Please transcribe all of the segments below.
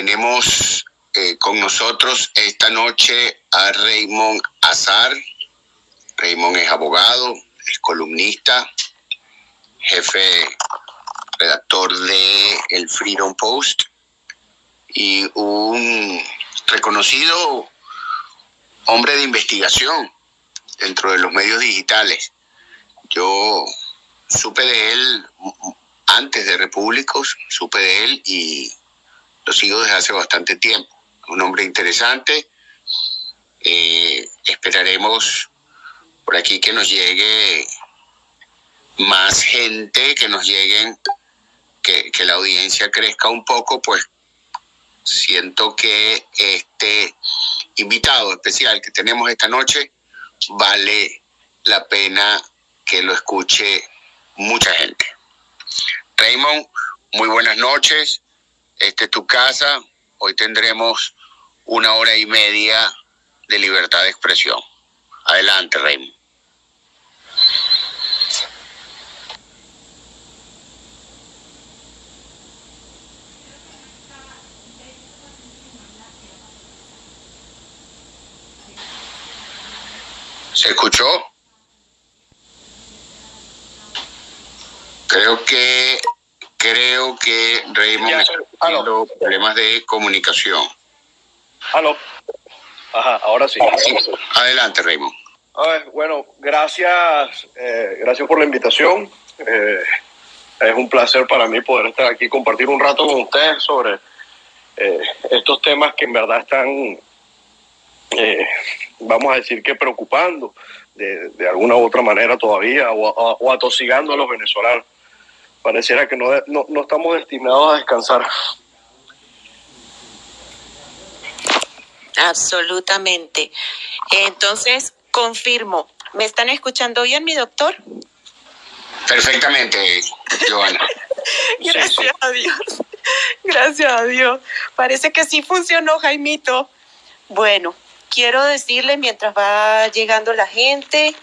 tenemos eh, con nosotros esta noche a Raymond Azar. Raymond es abogado, es columnista, jefe redactor de el Freedom Post y un reconocido hombre de investigación dentro de los medios digitales. Yo supe de él antes de Repúblicos, supe de él y lo sigo desde hace bastante tiempo. Un hombre interesante. Eh, esperaremos por aquí que nos llegue más gente, que nos lleguen, que, que la audiencia crezca un poco, pues siento que este invitado especial que tenemos esta noche vale la pena que lo escuche mucha gente. Raymond, muy buenas noches. Esta es tu casa. Hoy tendremos una hora y media de libertad de expresión. Adelante, Raymond. ¿Se escuchó? Creo que creo que Raymond está teniendo problemas de comunicación. Aló. Ajá, ahora sí. Adelante, Raymond. bueno, gracias, eh, gracias por la invitación. Eh, es un placer para mí poder estar aquí, compartir un rato con ustedes sobre eh, estos temas que en verdad están eh, vamos a decir que preocupando de, alguna u otra manera todavía o, atosigando a los venezolanos. Pareciera que no, no, estamos destinados a descansar. Absolutamente. Entonces, confirmo. ¿Me están escuchando bien, mi doctor? Perfectamente, Joana. Gracias a Dios. Gracias a Dios. Parece que sí funcionó, Jaimito. Bueno, quiero decirle mientras va llegando la gente,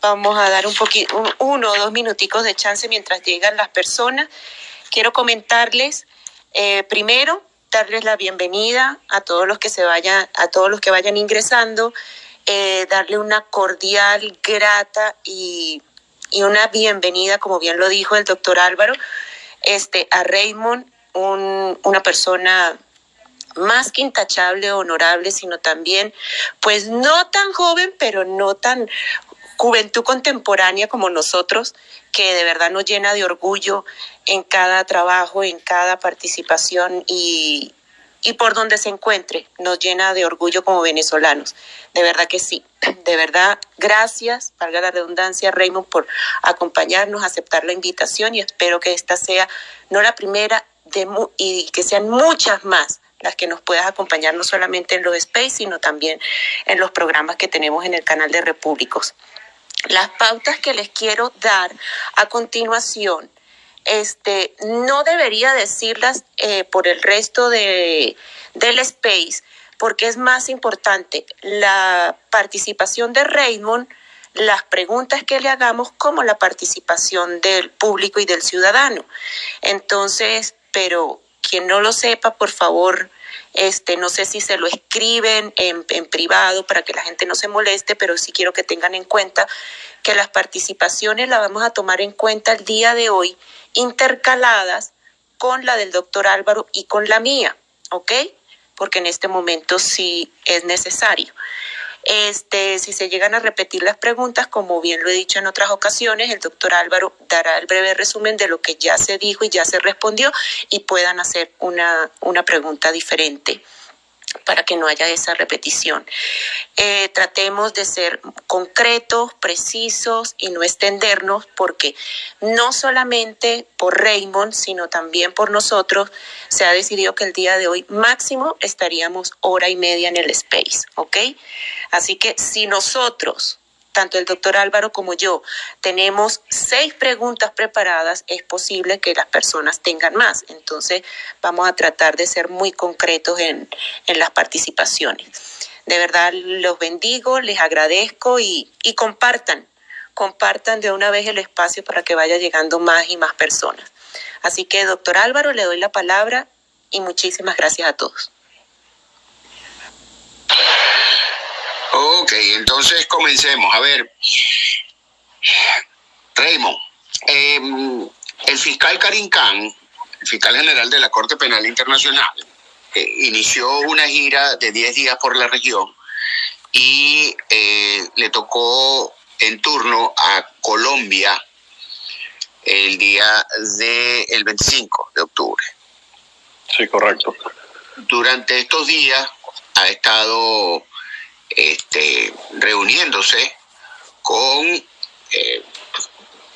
vamos a dar un poquito, uno o dos minuticos de chance mientras llegan las personas. Quiero comentarles, eh, primero, darles la bienvenida a todos los que se vayan, a todos los que vayan ingresando, eh, darle una cordial, grata y, y, una bienvenida, como bien lo dijo el doctor Álvaro, este, a Raymond, un, una persona más que intachable, honorable, sino también, pues no tan joven, pero no tan juventud contemporánea como nosotros, que de verdad nos llena de orgullo en cada trabajo, en cada participación y, y por donde se encuentre, nos llena de orgullo como venezolanos. De verdad que sí. De verdad, gracias, valga la redundancia, Raymond, por acompañarnos, aceptar la invitación y espero que esta sea no la primera de, y que sean muchas más las que nos puedas acompañar no solamente en los space, sino también en los programas que tenemos en el canal de Repúblicos. Las pautas que les quiero dar a continuación, este, no debería decirlas eh, por el resto de, del space, porque es más importante la participación de Raymond, las preguntas que le hagamos, como la participación del público y del ciudadano. Entonces, pero quien no lo sepa, por favor, este, no sé si se lo escriben en, en, privado para que la gente no se moleste, pero sí quiero que tengan en cuenta que las participaciones las vamos a tomar en cuenta el día de hoy, intercaladas con la del doctor Álvaro y con la mía, ¿ok? Porque en este momento sí es necesario. Este, si se llegan a repetir las preguntas, como bien lo he dicho en otras ocasiones, el doctor Álvaro dará el breve resumen de lo que ya se dijo y ya se respondió y puedan hacer una, una pregunta diferente para que no haya esa repetición. Eh, tratemos de ser concretos, precisos y no extendernos porque no solamente por Raymond, sino también por nosotros se ha decidido que el día de hoy máximo estaríamos hora y media en el space. Así que si nosotros tanto el doctor Álvaro como yo tenemos seis preguntas preparadas, es posible que las personas tengan más. Entonces, vamos a tratar de ser muy concretos en, en las participaciones. De verdad, los bendigo, les agradezco y, y compartan, compartan de una vez el espacio para que vaya llegando más y más personas. Así que, doctor Álvaro, le doy la palabra y muchísimas gracias a todos. Ok, entonces comencemos. A ver, Raymond, em, el fiscal Karim Khan, el fiscal general de la Corte Penal Internacional, eh, inició una gira de 10 días por la región y eh, le tocó en turno a Colombia el día del el 25 de octubre. Sí, correcto. Durante estos días ha estado este, reuniéndose con eh,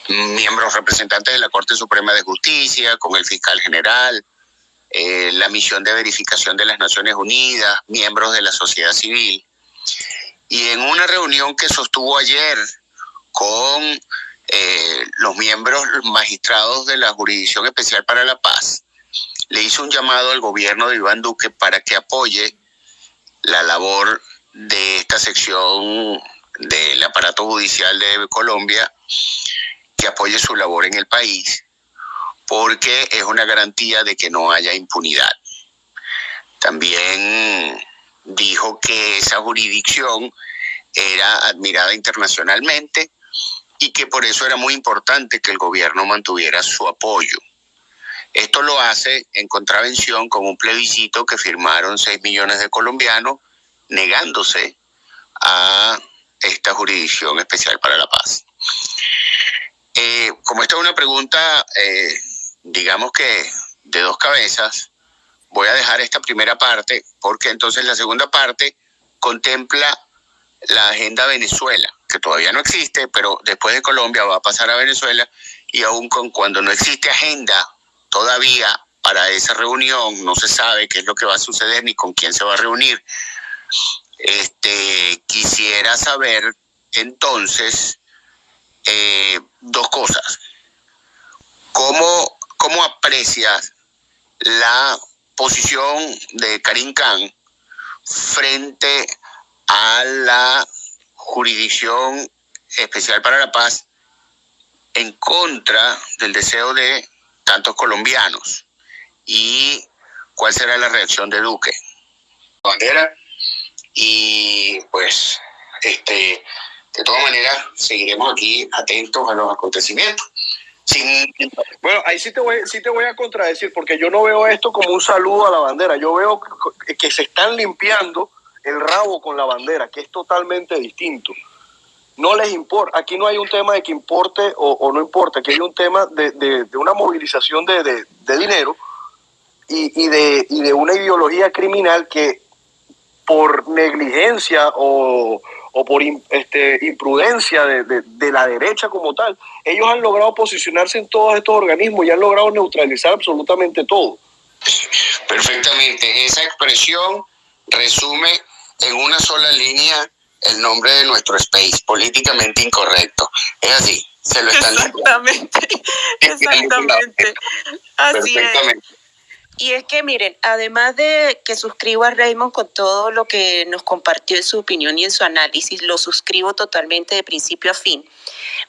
miembros representantes de la Corte Suprema de Justicia, con el fiscal general, eh, la misión de verificación de las Naciones Unidas, miembros de la sociedad civil. Y en una reunión que sostuvo ayer con eh, los miembros magistrados de la Jurisdicción Especial para la Paz, le hizo un llamado al gobierno de Iván Duque para que apoye la labor de esta sección del aparato judicial de Colombia, que apoye su labor en el país, porque es una garantía de que no haya impunidad. También dijo que esa jurisdicción era admirada internacionalmente y que por eso era muy importante que el gobierno mantuviera su apoyo. Esto lo hace en contravención con un plebiscito que firmaron 6 millones de colombianos negándose a esta jurisdicción especial para la paz. Eh, como esta es una pregunta, eh, digamos que de dos cabezas, voy a dejar esta primera parte porque entonces la segunda parte contempla la agenda Venezuela, que todavía no existe, pero después de Colombia va a pasar a Venezuela y aún con cuando no existe agenda todavía para esa reunión, no se sabe qué es lo que va a suceder ni con quién se va a reunir, este, quisiera saber entonces eh, dos cosas. ¿Cómo, ¿Cómo aprecias la posición de Karim Khan frente a la jurisdicción especial para la paz en contra del deseo de tantos colombianos? ¿Y cuál será la reacción de Duque? Bandera y pues, este, de todas maneras, seguiremos aquí atentos a los acontecimientos. Bueno, ahí sí te, voy, sí te voy a contradecir, porque yo no veo esto como un saludo a la bandera, yo veo que se están limpiando el rabo con la bandera, que es totalmente distinto. No les importa, aquí no hay un tema de que importe o, no importa, aquí hay un tema de, de, una movilización de, de dinero y, y, de, y de una ideología criminal que por negligencia o, por este, imprudencia de, la derecha como tal, ellos han logrado posicionarse en todos estos organismos y han logrado neutralizar absolutamente todo. Perfectamente. Esa expresión resume en una sola línea el nombre de nuestro space, políticamente incorrecto. Es así, se lo están Exactamente, exactamente. Así es. Y es que miren, además de que suscribo a Raymond con todo lo que nos compartió en su opinión y en su análisis, lo suscribo totalmente de principio a fin.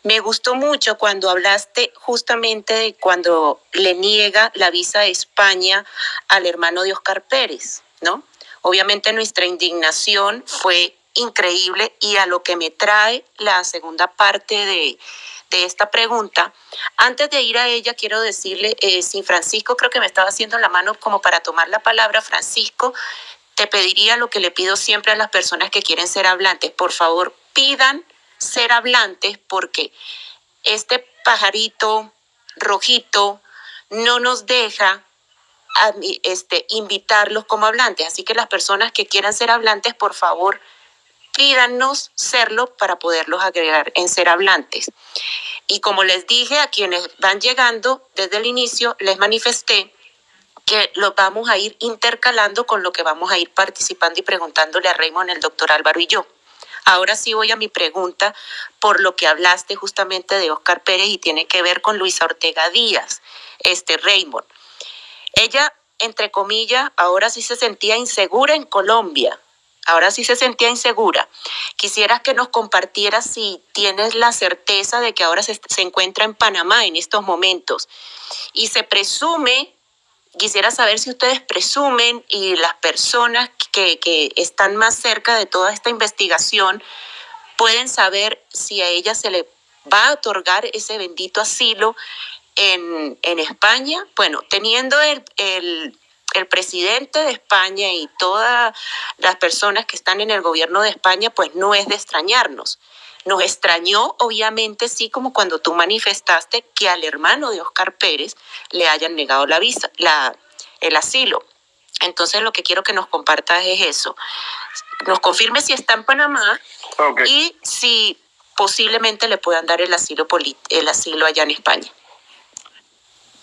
Me gustó mucho cuando hablaste justamente de cuando le niega la visa de España al hermano de Oscar Pérez, ¿no? Obviamente nuestra indignación fue increíble y a lo que me trae la segunda parte de, de esta pregunta. Antes de ir a ella, quiero decirle, eh, si Francisco creo que me estaba haciendo la mano como para tomar la palabra, Francisco, te pediría lo que le pido siempre a las personas que quieren ser hablantes. Por favor, pidan ser hablantes porque este pajarito rojito no nos deja este, invitarlos como hablantes. Así que las personas que quieran ser hablantes, por favor, pídanos serlo para poderlos agregar en ser hablantes. Y como les dije a quienes van llegando desde el inicio, les manifesté que lo vamos a ir intercalando con lo que vamos a ir participando y preguntándole a Raymond, el doctor Álvaro y yo. Ahora sí voy a mi pregunta por lo que hablaste justamente de Oscar Pérez y tiene que ver con Luisa Ortega Díaz, este Raymond. Ella, entre comillas, ahora sí se sentía insegura en Colombia, Ahora sí se sentía insegura. Quisieras que nos compartieras si tienes la certeza de que ahora se, encuentra en Panamá en estos momentos. Y se presume quisiera saber si ustedes presumen y las personas que, que están más cerca de toda esta investigación pueden saber si a ella se le va a otorgar ese bendito asilo en, en España. Bueno, teniendo el, el, el presidente de España y todas las personas que están en el gobierno de España, pues no es de extrañarnos. Nos extrañó, obviamente, sí, como cuando tú manifestaste que al hermano de Oscar Pérez le hayan negado la visa, la, el asilo. Entonces, lo que quiero que nos compartas es eso. Nos confirme si está en Panamá okay. y si posiblemente le puedan dar el asilo, el asilo allá en España.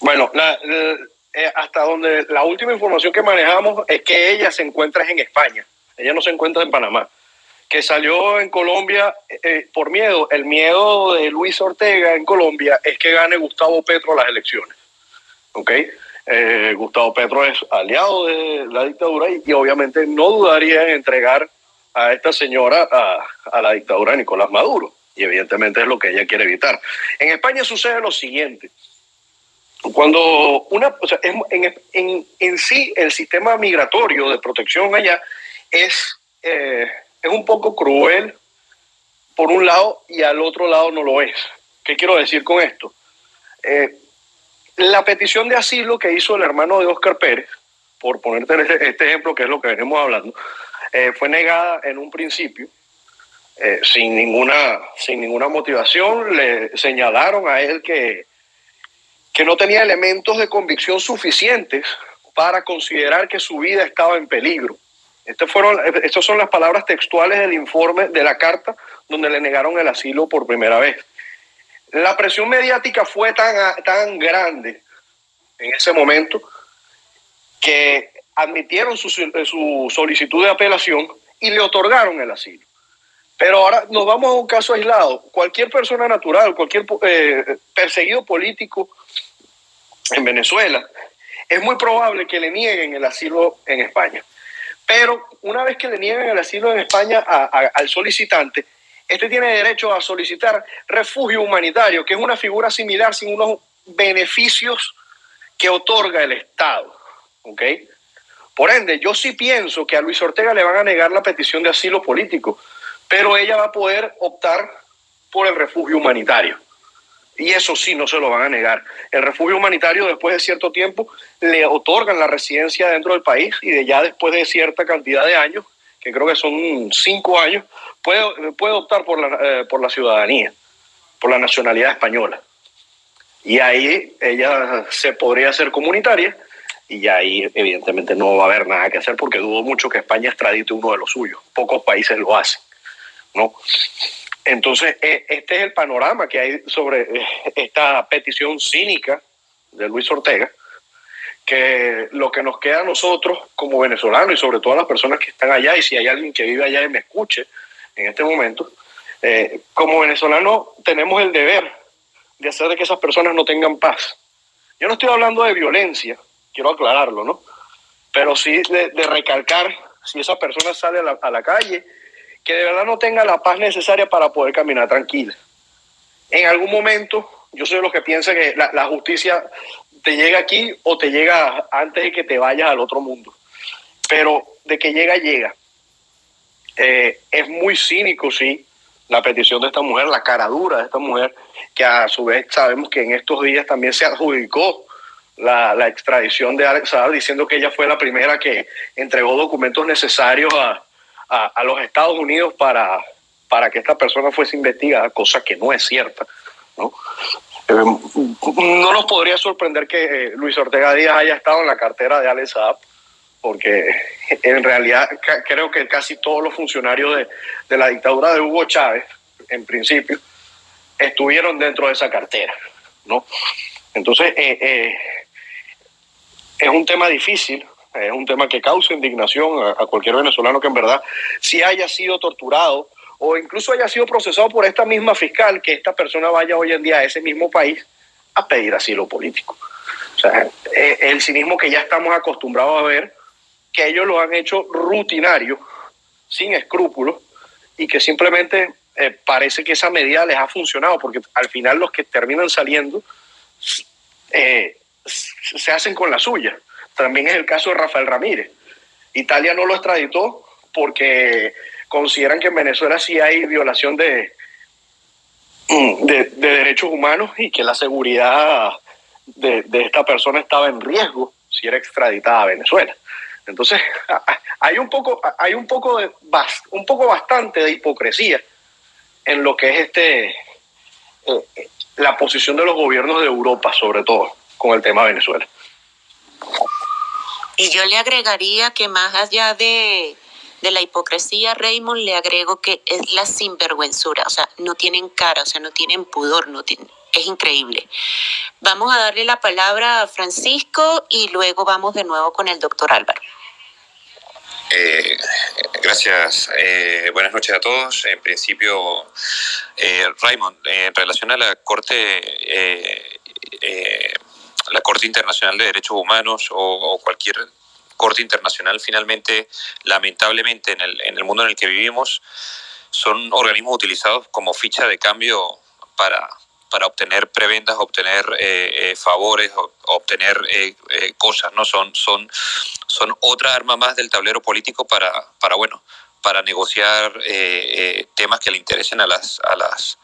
Bueno, la, la, eh, hasta donde la última información que manejamos es que ella se encuentra en España. Ella no se encuentra en Panamá que salió en Colombia eh, por miedo. El miedo de Luis Ortega en Colombia es que gane Gustavo Petro las elecciones. ¿Ok? Eh, Gustavo Petro es aliado de la dictadura y, y, obviamente no dudaría en entregar a esta señora a, a, la dictadura de Nicolás Maduro. Y evidentemente es lo que ella quiere evitar. En España sucede lo siguiente. Cuando una, o sea, en, en, en sí el sistema migratorio de protección allá es... Eh, es un poco cruel por un lado y al otro lado no lo es. ¿Qué quiero decir con esto? Eh, la petición de asilo que hizo el hermano de Oscar Pérez, por ponerte este, este ejemplo que es lo que venimos hablando, eh, fue negada en un principio sin, ninguna, sin ninguna motivación. Le señalaron a él que, que no tenía elementos de convicción suficientes para considerar que su vida estaba en peligro. Estas fueron, estas son las palabras textuales del informe de la carta donde le negaron el asilo por primera vez. La presión mediática fue tan, tan grande en ese momento que admitieron su, su solicitud de apelación y le otorgaron el asilo. Pero ahora nos vamos a un caso aislado. Cualquier persona natural, cualquier eh, perseguido político en Venezuela, es muy probable que le nieguen el asilo en España. Pero una vez que le niegan el asilo en España al solicitante, este tiene derecho a solicitar refugio humanitario, que es una figura similar sin unos beneficios que otorga el Estado. Por ende, yo sí pienso que a Luis Ortega le van a negar la petición de asilo político, pero ella va a poder optar por el refugio humanitario. Y eso sí, no se lo van a negar. El refugio humanitario, después de cierto tiempo, le otorgan la residencia dentro del país y de ya después de cierta cantidad de años, que creo que son cinco años, puede, puede optar por la, eh, por la ciudadanía, por la nacionalidad española. Y ahí ella se podría hacer comunitaria y ahí evidentemente no va a haber nada que hacer porque dudo mucho que España extradite uno de los suyos. Pocos países lo hacen, ¿no? Entonces, e, este es el panorama que hay sobre eh, esta petición cínica de Luis Ortega, que lo que nos queda a nosotros como venezolanos y sobre todo a las personas que están allá, y si hay alguien que vive allá y me escuche en este momento, eh, como venezolanos tenemos el deber de hacer de que esas personas no tengan paz. Yo no estoy hablando de violencia, quiero aclararlo, ¿no? Pero sí de, de recalcar si esa persona sale a la, a la calle que de verdad no tenga la paz necesaria para poder caminar tranquila. En algún momento, yo soy de los que piensa que la, justicia te llega aquí o te llega antes de que te vayas al otro mundo. Pero de que llega, llega. Eh, es muy cínico, sí, la petición de esta mujer, la cara dura de esta mujer, que a su vez sabemos que en estos días también se adjudicó la, la extradición de Alex Saab, diciendo que ella fue la primera que entregó documentos necesarios a, a, los Estados Unidos para, para que esta persona fuese investigada, cosa que no es cierta. ¿no? Eh, no nos podría sorprender que eh, Luis Ortega Díaz haya estado en la cartera de Alex Saab, porque en realidad creo que casi todos los funcionarios de, de, la dictadura de Hugo Chávez, en principio, estuvieron dentro de esa cartera. ¿no? Entonces, eh, eh, es un tema difícil, es un tema que causa indignación a, cualquier venezolano que en verdad si haya sido torturado o incluso haya sido procesado por esta misma fiscal, que esta persona vaya hoy en día a ese mismo país a pedir asilo político. O sea, el cinismo que ya estamos acostumbrados a ver, que ellos lo han hecho rutinario, sin escrúpulos, y que simplemente eh, parece que esa medida les ha funcionado, porque al final los que terminan saliendo eh, se hacen con la suya también es el caso de Rafael Ramírez. Italia no lo extraditó porque consideran que en Venezuela sí hay violación de, de, derechos humanos y que la seguridad de, de, esta persona estaba en riesgo si era extraditada a Venezuela. Entonces, hay un poco, hay un poco de un poco bastante de hipocresía en lo que es este eh, la posición de los gobiernos de Europa, sobre todo, con el tema de Venezuela. Y yo le agregaría que más allá de, de la hipocresía, Raymond, le agrego que es la sinvergüenzura, o sea, no tienen cara, o sea, no tienen pudor, no tienen, es increíble. Vamos a darle la palabra a Francisco y luego vamos de nuevo con el doctor Álvaro. Eh, gracias. Eh, buenas noches a todos. En principio, eh, Raymond, en relación a la Corte, la Corte Internacional de Derechos Humanos o, cualquier Corte Internacional, finalmente, lamentablemente, en el, en el mundo en el que vivimos, son organismos utilizados como ficha de cambio para, para obtener prebendas, obtener eh, eh, favores, obtener eh, cosas, ¿no? Son, son, son otra arma más del tablero político para, para bueno, para negociar temas que le interesen a las, a las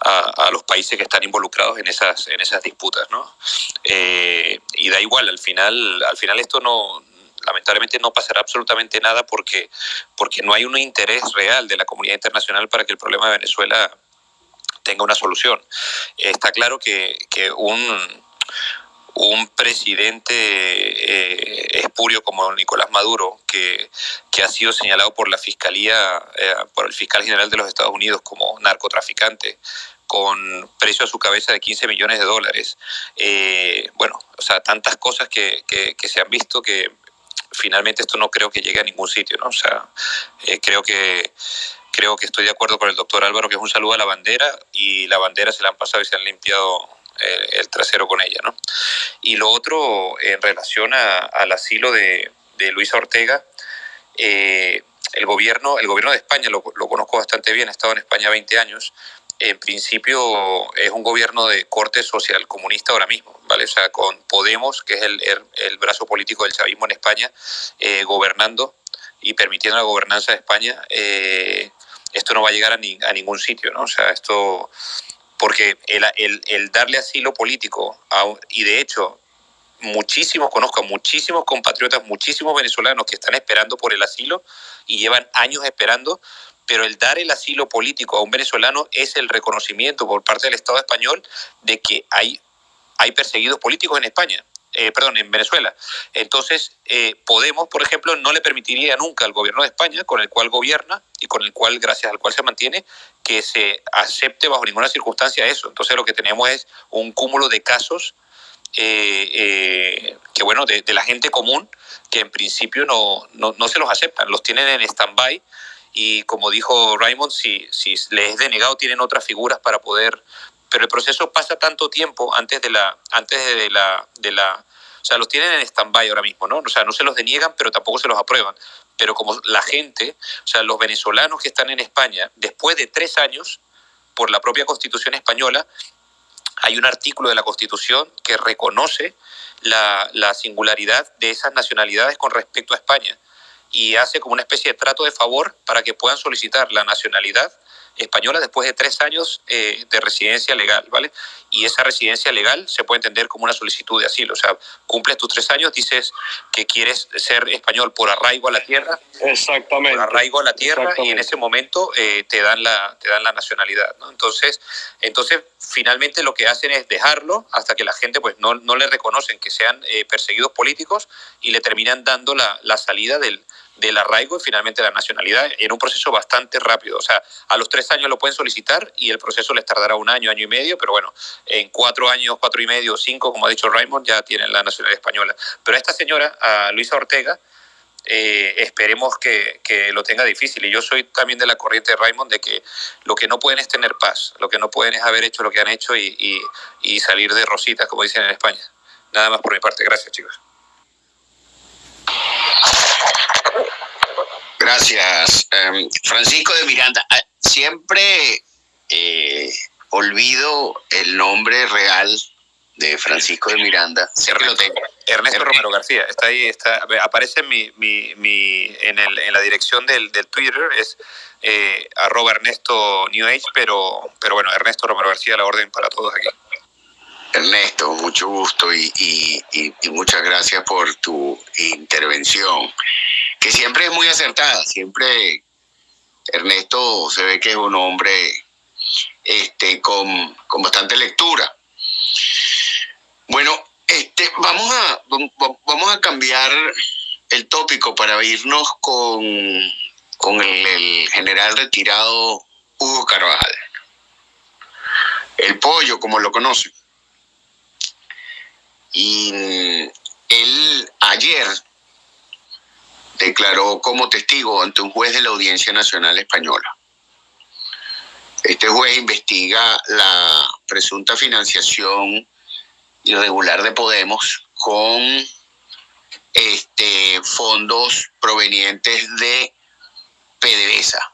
a, los países que están involucrados en esas, en esas disputas, ¿no? y da igual, al final, al final esto no, lamentablemente no pasará absolutamente nada porque, porque no hay un interés real de la comunidad internacional para que el problema de Venezuela tenga una solución. Está claro que, un, un presidente eh, espurio como Nicolás Maduro, que, que, ha sido señalado por la Fiscalía, eh, por el fiscal general de los Estados Unidos como narcotraficante, con precio a su cabeza de 15 millones de dólares. Eh, bueno, o sea, tantas cosas que, que, se han visto que finalmente esto no creo que llegue a ningún sitio, ¿no? O sea, creo que creo que estoy de acuerdo con el doctor Álvaro, que es un saludo a la bandera y la bandera se la han pasado y se han limpiado eh, el, trasero con ella. ¿no? Y lo otro, en relación al asilo de, de Luisa Ortega, eh, el, gobierno, el gobierno de España, lo, lo, conozco bastante bien, he estado en España 20 años, en principio es un gobierno de corte social comunista ahora mismo, ¿vale? O sea, con Podemos, que es el, el, brazo político del chavismo en España, eh, gobernando y permitiendo la gobernanza de España, eh, esto no va a llegar a, a ningún sitio, ¿no? O sea, esto, porque el, el, el darle asilo político, y de hecho, muchísimos, conozco a muchísimos compatriotas, muchísimos venezolanos que están esperando por el asilo y llevan años esperando, pero el dar el asilo político a un venezolano es el reconocimiento por parte del Estado español de que hay, hay perseguidos políticos en España. Eh, perdón, en Venezuela. Entonces, eh, Podemos, por ejemplo, no le permitiría nunca al gobierno de España, con el cual gobierna y con el cual, gracias al cual se mantiene, que se acepte bajo ninguna circunstancia eso. Entonces, lo que tenemos es un cúmulo de casos eh, que, bueno, de, la gente común que en principio no, no, no se los aceptan, los tienen en stand-by y como dijo Raymond, si, si les es denegado tienen otras figuras para poder pero el proceso pasa tanto tiempo antes de la, antes de la, de la o sea, los tienen en stand-by ahora mismo, ¿no? O sea, no se los deniegan, pero tampoco se los aprueban. Pero como la gente, o sea, los venezolanos que están en España, después de tres años, por la propia Constitución española, hay un artículo de la Constitución que reconoce la, la singularidad de esas nacionalidades con respecto a España y hace como una especie de trato de favor para que puedan solicitar la nacionalidad española después de tres años eh, de residencia legal, ¿vale? Y esa residencia legal se puede entender como una solicitud de asilo, o sea, cumples tus tres años, dices que quieres ser español por arraigo a la tierra. Exactamente. Por arraigo a la tierra y en ese momento eh, te, dan la, te dan la nacionalidad, ¿no? Entonces, entonces, finalmente lo que hacen es dejarlo hasta que la gente pues no, no le reconocen que sean eh, perseguidos políticos y le terminan dando la, la salida del, del arraigo y finalmente la nacionalidad en un proceso bastante rápido. O sea, a los tres años lo pueden solicitar y el proceso les tardará un año, año y medio, pero bueno, en cuatro años, cuatro y medio, cinco, como ha dicho Raymond, ya tienen la nacionalidad española. Pero a esta señora, a Luisa Ortega, eh, esperemos que, que, lo tenga difícil. Y yo soy también de la corriente de Raymond de que lo que no pueden es tener paz, lo que no pueden es haber hecho lo que han hecho y, y, y salir de rositas, como dicen en España. Nada más por mi parte. Gracias, chicos. Gracias. Em, Francisco de Miranda, ah, siempre eh, olvido el nombre real de Francisco de Miranda. Ernesto, Romero García, está ahí, está, aparece en, mi, mi, mi en, el, en, la dirección del, del Twitter, es eh, arroba Ernesto New Age, pero, pero bueno, Ernesto Romero García, la orden para todos aquí. Ernesto, mucho gusto y, muchas gracias por tu intervención, que siempre es muy acertada, siempre Ernesto se ve que es un hombre este, con, con bastante lectura. Bueno, este, vamos, a, vamos a cambiar el tópico para irnos con, con el, general retirado Hugo Carvajal. El pollo, como lo conocen. Y él ayer declaró como testigo ante un juez de la Audiencia Nacional Española. Este juez investiga la presunta financiación irregular de Podemos con este, fondos provenientes de PDVSA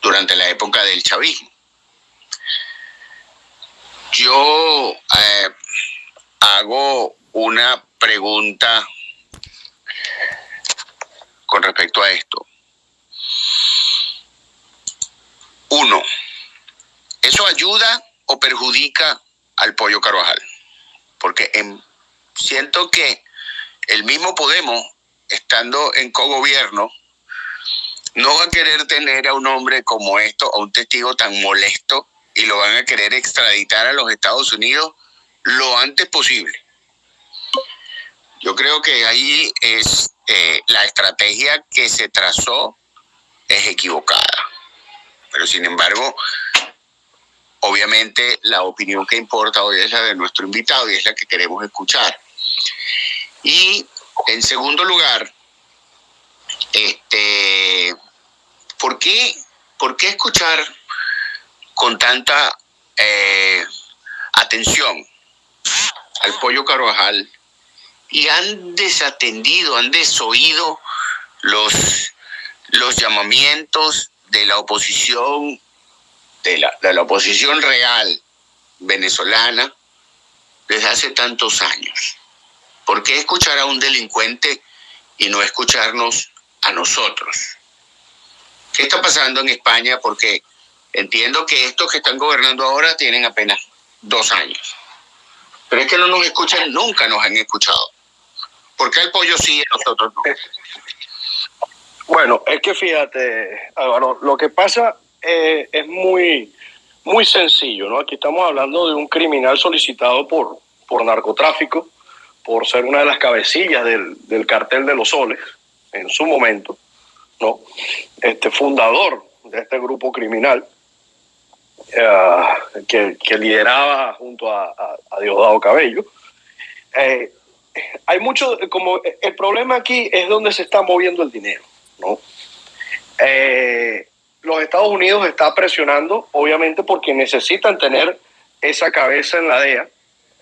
durante la época del chavismo. Yo eh, hago una pregunta con respecto a esto. Uno, ¿eso ayuda o perjudica al pollo Carvajal? Porque siento que el mismo Podemos, estando en cogobierno, no va a querer tener a un hombre como esto, a un testigo tan molesto, y lo van a querer extraditar a los Estados Unidos lo antes posible. Yo creo que ahí es eh, la estrategia que se trazó es equivocada. Pero sin embargo, obviamente la opinión que importa hoy es la de nuestro invitado y es la que queremos escuchar. Y en segundo lugar, este, ¿por qué, por qué escuchar con tanta eh, atención al pollo Carvajal y han desatendido, han desoído los, los llamamientos de la oposición, de la, de la oposición real venezolana desde hace tantos años. ¿Por qué escuchar a un delincuente y no escucharnos a nosotros? ¿Qué está pasando en España? Porque entiendo que estos que están gobernando ahora tienen apenas dos años. Pero es que no nos escuchan, nunca nos han escuchado. ¿Por qué el pollo sí nosotros no? Bueno, es que fíjate, Álvaro, lo que pasa eh, es muy, muy sencillo, ¿no? Aquí estamos hablando de un criminal solicitado por, por narcotráfico, por ser una de las cabecillas del, del cartel de los soles en su momento, ¿no? Este fundador de este grupo criminal eh, que, lideraba junto a, a, Diosdado Cabello. Eh, hay mucho, como el problema aquí es donde se está moviendo el dinero, ¿no? Eh, los Estados Unidos está presionando, obviamente, porque necesitan tener esa cabeza en la DEA.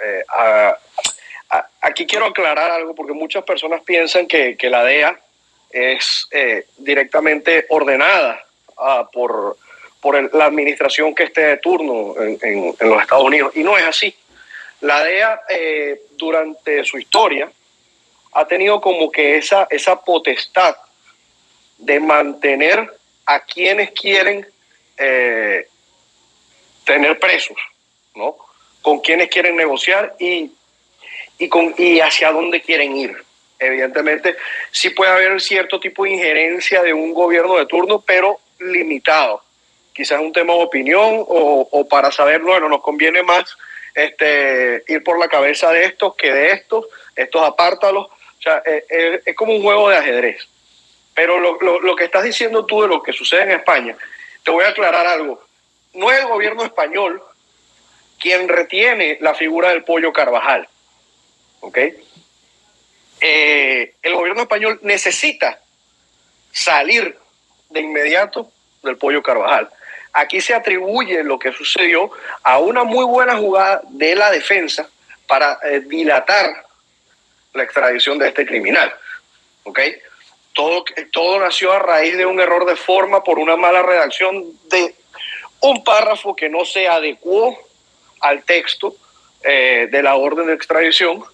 Eh, aquí quiero aclarar algo, porque muchas personas piensan que, que la DEA es directamente ordenada ah, por, por la administración que esté de turno en, en, los Estados Unidos, y no es así. La DEA eh, durante su historia ha tenido como que esa, esa potestad de mantener a quienes quieren eh, tener presos, ¿no? Con quienes quieren negociar y, y, con, y hacia dónde quieren ir. Evidentemente, sí puede haber cierto tipo de injerencia de un gobierno de turno, pero limitado. Quizás un tema de opinión o, para saber, bueno, nos conviene más este, ir por la cabeza de estos que de estos, estos apártalos. O sea, es, eh, eh, es como un juego de ajedrez. Pero lo, lo, lo, que estás diciendo tú de lo que sucede en España, te voy a aclarar algo. No es el gobierno español quien retiene la figura del pollo Carvajal. ¿Ok? Eh, el gobierno español necesita salir de inmediato del pollo Carvajal. Aquí se atribuye lo que sucedió a una muy buena jugada de la defensa para eh, dilatar la extradición de este criminal. ¿Ok? Todo, todo nació a raíz de un error de forma por una mala redacción de un párrafo que no se adecuó al texto eh, de la orden de extradición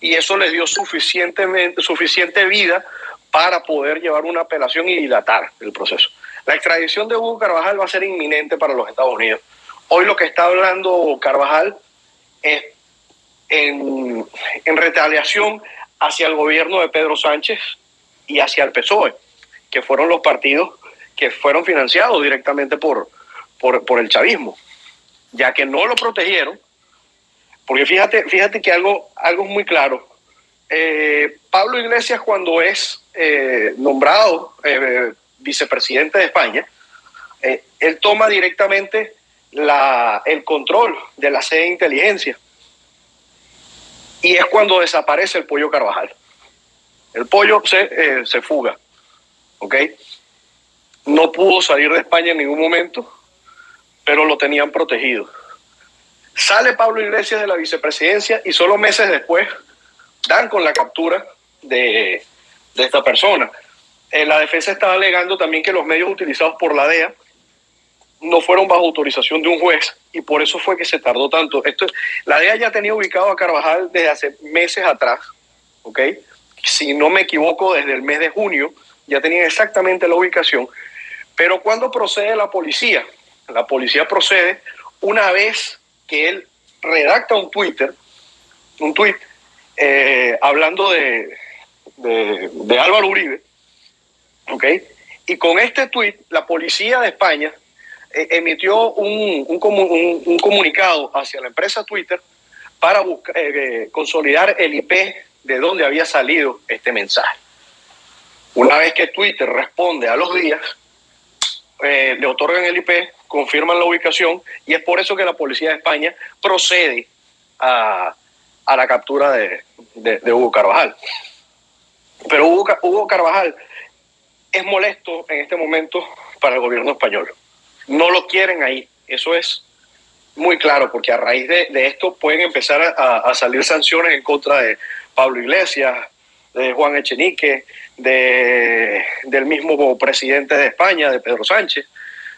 y eso les dio suficientemente, suficiente vida para poder llevar una apelación y dilatar el proceso. La extradición de Hugo Carvajal va a ser inminente para los Estados Unidos. Hoy lo que está hablando Carvajal es en, en retaliación hacia el gobierno de Pedro Sánchez y hacia el PSOE, que fueron los partidos que fueron financiados directamente por, por, el chavismo, ya que no lo protegieron, porque fíjate, fíjate que algo, algo es muy claro. Eh, Pablo Iglesias cuando es eh, nombrado eh, vicepresidente de España, él toma directamente la, el control de la sede de inteligencia. Y es cuando desaparece el pollo Carvajal. El pollo se, se fuga. ¿Ok? No pudo salir de España en ningún momento, pero lo tenían protegido. Sale Pablo Iglesias de la vicepresidencia y solo meses después dan con la captura de, esta persona. Eh, la defensa estaba alegando también que los medios utilizados por la DEA no fueron bajo autorización de un juez y por eso fue que se tardó tanto. Esto, la DEA ya tenía ubicado a Carvajal desde hace meses atrás, ¿ok? Si no me equivoco, desde el mes de junio ya tenían exactamente la ubicación pero cuando procede la policía, la policía procede una vez que él redacta un Twitter, un tweet, eh, hablando de, de, Álvaro Uribe, ¿ok? Y con este tweet, la policía de España eh, emitió un, un, comunicado hacia la empresa Twitter para eh, consolidar el IP de donde había salido este mensaje. Una vez que Twitter responde a los días, eh, le otorgan el IP, confirman la ubicación y es por eso que la policía de España procede a, la captura de, Hugo Carvajal. Pero Hugo, Hugo Carvajal es molesto en este momento para el gobierno español. No lo quieren ahí. Eso es muy claro, porque a raíz de, esto pueden empezar a, salir sanciones en contra de Pablo Iglesias, de Juan Echenique, de, del mismo presidente de España, de Pedro Sánchez.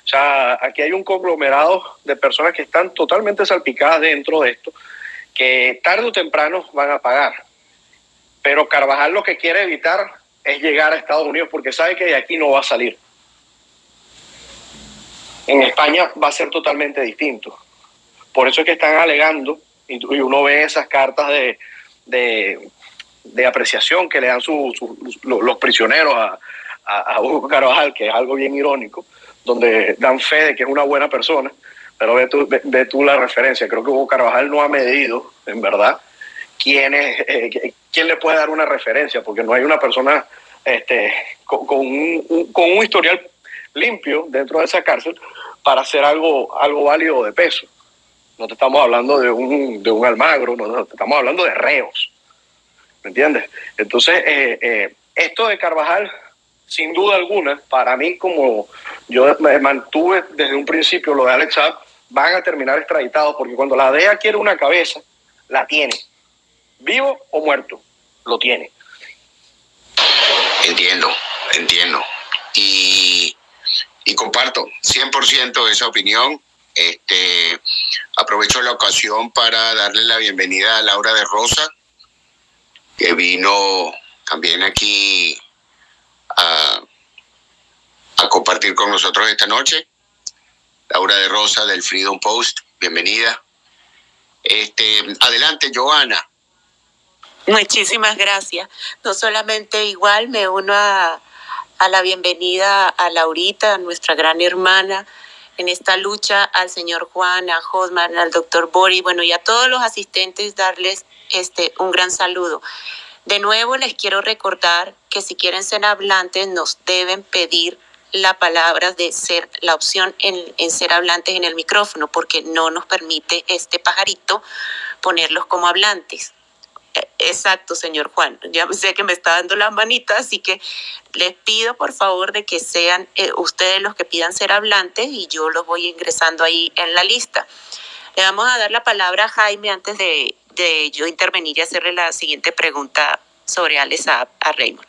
O sea, aquí hay un conglomerado de personas que están totalmente salpicadas dentro de esto, que tarde o temprano van a pagar. Pero Carvajal lo que quiere evitar es llegar a Estados Unidos porque sabe que de aquí no va a salir. En España va a ser totalmente distinto. Por eso es que están alegando, y uno ve esas cartas de, de apreciación que le dan los prisioneros a, Hugo Carvajal, que es algo bien irónico, donde dan fe de que es una buena persona, pero ve tú, ve, tú la referencia. Creo que Hugo Carvajal no ha medido, en verdad, quién, es, eh, quién le puede dar una referencia, porque no hay una persona este, con, un, con un historial limpio dentro de esa cárcel para hacer algo, algo válido de peso. No te estamos hablando de un, de un almagro, no, te estamos hablando de reos. ¿Me entiendes? Entonces, eh, eh, esto de Carvajal, sin duda alguna, para mí, como yo me mantuve desde un principio lo de Alex Saab, van a terminar extraditados, porque cuando la DEA quiere una cabeza, la tiene. Vivo o muerto, lo tiene. Entiendo, entiendo. Y, y comparto 100% esa opinión. Este, aprovecho la ocasión para darle la bienvenida a Laura de Rosa, que vino también aquí a, compartir con nosotros esta noche. Laura de Rosa del Freedom Post, bienvenida. Este, adelante, Joana. Muchísimas gracias. No solamente igual me uno a, a la bienvenida a Laurita, nuestra gran hermana, en esta lucha, al señor Juan, a Josman, al doctor Bori, bueno, y a todos los asistentes darles este, un gran saludo. De nuevo les quiero recordar que si quieren ser hablantes nos deben pedir la palabra de ser la opción en, en, ser hablantes en el micrófono porque no nos permite este pajarito ponerlos como hablantes. E, exacto, señor Juan. Ya sé que me está dando la manita, así que les pido por favor de que sean eh, ustedes los que pidan ser hablantes y yo los voy ingresando ahí en la lista. Le vamos a dar la palabra a Jaime antes de, de yo intervenir y hacerle la siguiente pregunta sobre Alex a, Raymond.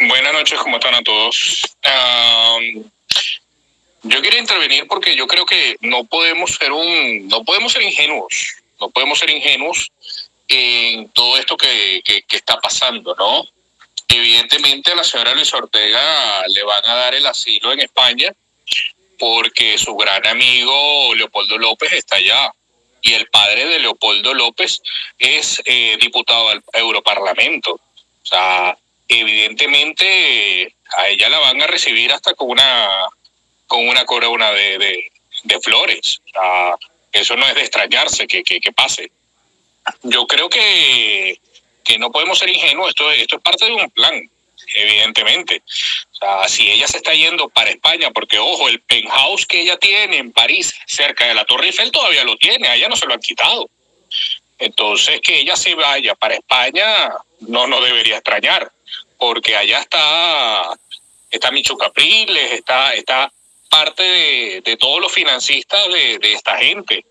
Buenas noches, ¿cómo están a todos? Yo quería intervenir porque yo creo que no podemos ser un, no podemos ser ingenuos, no podemos ser ingenuos en todo esto que, que, está pasando, ¿no? Evidentemente a la señora Luis Ortega le van a dar el asilo en España porque su gran amigo Leopoldo López está allá y el padre de Leopoldo López es eh, diputado al Europarlamento. O sea, evidentemente a ella la van a recibir hasta con una con una corona de, de, flores. O sea, eso no es de extrañarse que, que, pase. Yo creo que que no podemos ser ingenuos, esto, esto es parte de un plan, evidentemente. Si ella se está yendo para España, porque ojo, el penthouse que ella tiene en París, cerca de la Torre Eiffel, todavía lo tiene, a ella no se lo han quitado. Entonces, que ella se vaya para España no nos debería extrañar, porque allá está, está Micho Capriles, está, está parte de, todos los financistas de, de esta gente.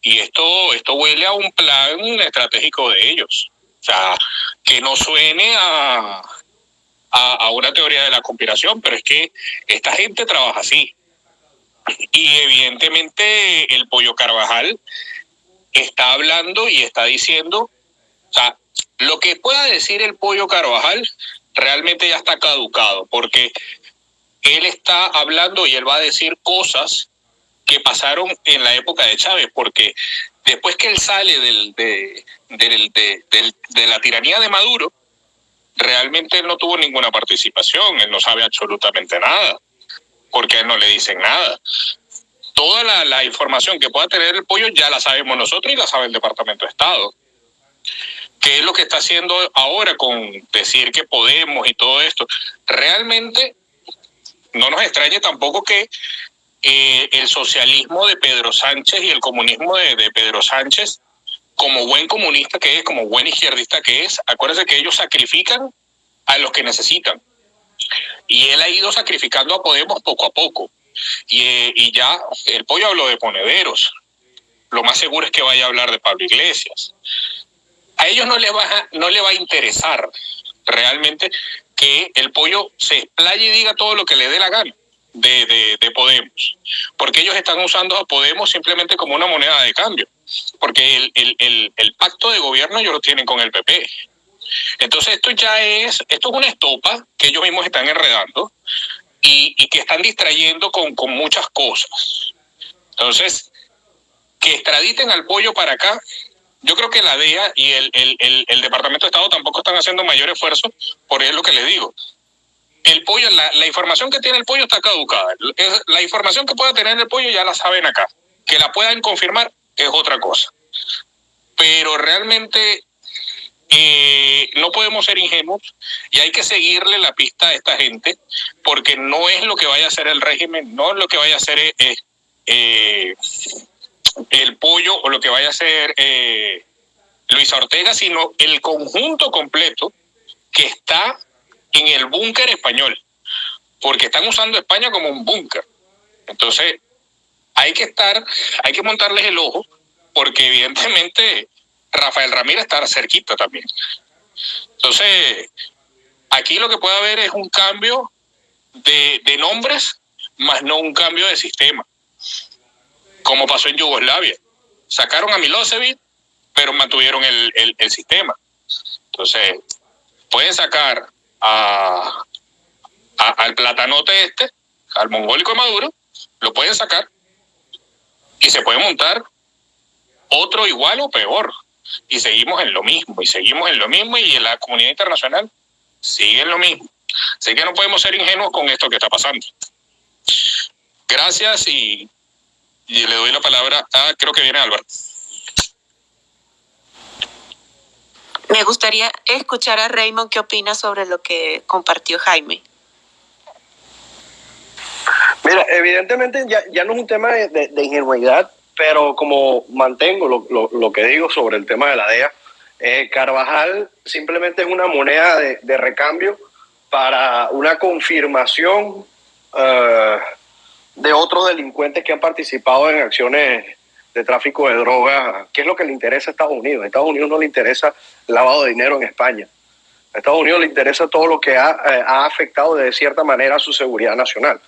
Y esto, esto huele a un plan estratégico de ellos. O sea, que no suene a, a, una teoría de la conspiración, pero es que esta gente trabaja así. Y evidentemente el pollo Carvajal está hablando y está diciendo, o sea, lo que pueda decir el pollo Carvajal realmente ya está caducado, porque él está hablando y él va a decir cosas que pasaron en la época de Chávez, porque después que él sale del, de, de, la tiranía de Maduro, realmente él no tuvo ninguna participación, él no sabe absolutamente nada, porque a él no le dicen nada. Toda la, la información que pueda tener el pollo ya la sabemos nosotros y la sabe el Departamento de Estado. ¿Qué es lo que está haciendo ahora con decir que podemos y todo esto? Realmente no nos extrañe tampoco que eh, el socialismo de Pedro Sánchez y el comunismo de, Pedro Sánchez, como buen comunista que es, como buen izquierdista que es, acuérdense que ellos sacrifican a los que necesitan. Y él ha ido sacrificando a Podemos poco a poco. Y, eh, ya el pollo habló de ponederos. Lo más seguro es que vaya a hablar de Pablo Iglesias. A ellos no les va no le va a interesar realmente que el pollo se explaye y diga todo lo que le dé la gana de, de, Podemos, porque ellos están usando a Podemos simplemente como una moneda de cambio, porque el, el, el, el pacto de gobierno ellos lo tienen con el PP. Entonces esto ya es, esto es una estopa que ellos mismos están enredando y, y que están distrayendo con, con muchas cosas. Entonces, que extraditen al pollo para acá, yo creo que la DEA y el, el, el, Departamento de Estado tampoco están haciendo mayor esfuerzo, por eso es lo que les digo el pollo, la, la, información que tiene el pollo está caducada. La información que pueda tener el pollo ya la saben acá. Que la puedan confirmar es otra cosa. Pero realmente eh, no podemos ser ingenuos y hay que seguirle la pista a esta gente porque no es lo que vaya a hacer el régimen, no es lo que vaya a hacer eh, eh, el pollo o lo que vaya a hacer eh, Luis Ortega, sino el conjunto completo que está en el búnker español, porque están usando España como un búnker. Entonces, hay que estar, hay que montarles el ojo, porque evidentemente Rafael Ramírez está cerquita también. Entonces, aquí lo que puede haber es un cambio de, de nombres, más no un cambio de sistema, como pasó en Yugoslavia. Sacaron a Milosevic, pero mantuvieron el, el, sistema. Entonces, pueden sacar a, al platanote este, al mongólico Maduro, lo pueden sacar y se puede montar otro igual o peor. Y seguimos en lo mismo, y seguimos en lo mismo, y la comunidad internacional sigue en lo mismo. Así que no podemos ser ingenuos con esto que está pasando. Gracias y, y le doy la palabra a, creo que viene Álvaro. Me gustaría escuchar a Raymond qué opina sobre lo que compartió Jaime. Mira, evidentemente ya, ya no es un tema de, de, de ingenuidad, pero como mantengo lo, lo, lo, que digo sobre el tema de la DEA, eh, Carvajal simplemente es una moneda de, de recambio para una confirmación uh, de otros delincuentes que han participado en acciones de tráfico de drogas, ¿qué es lo que le interesa a Estados Unidos? A Estados Unidos no le interesa lavado de dinero en España. A Estados Unidos le interesa todo lo que ha, eh, ha afectado de cierta manera a su seguridad nacional.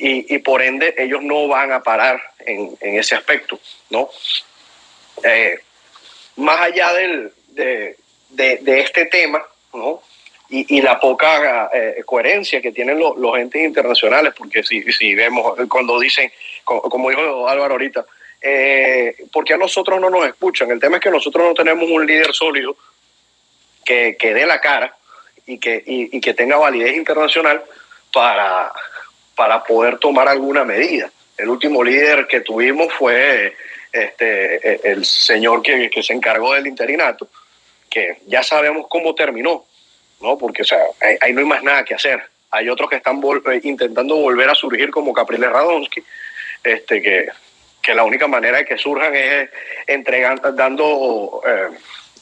y, por ende ellos no van a parar en, ese aspecto, ¿no? Eh, más allá del, de, este tema, ¿no? Y, la poca eh, coherencia que tienen los entes internacionales, porque si, si vemos cuando dicen, como, dijo Álvaro ahorita, eh, porque a nosotros no nos escuchan? El tema es que nosotros no tenemos un líder sólido que, que dé la cara y que, y que tenga validez internacional para, para poder tomar alguna medida. El último líder que tuvimos fue este, el señor que, se encargó del interinato, que ya sabemos cómo terminó, ¿no? Porque o sea, ahí, no hay más nada que hacer. Hay otros que están eh, intentando volver a surgir como Capriles Radonsky, este, que, que la única manera de que surjan es entregando, dando eh,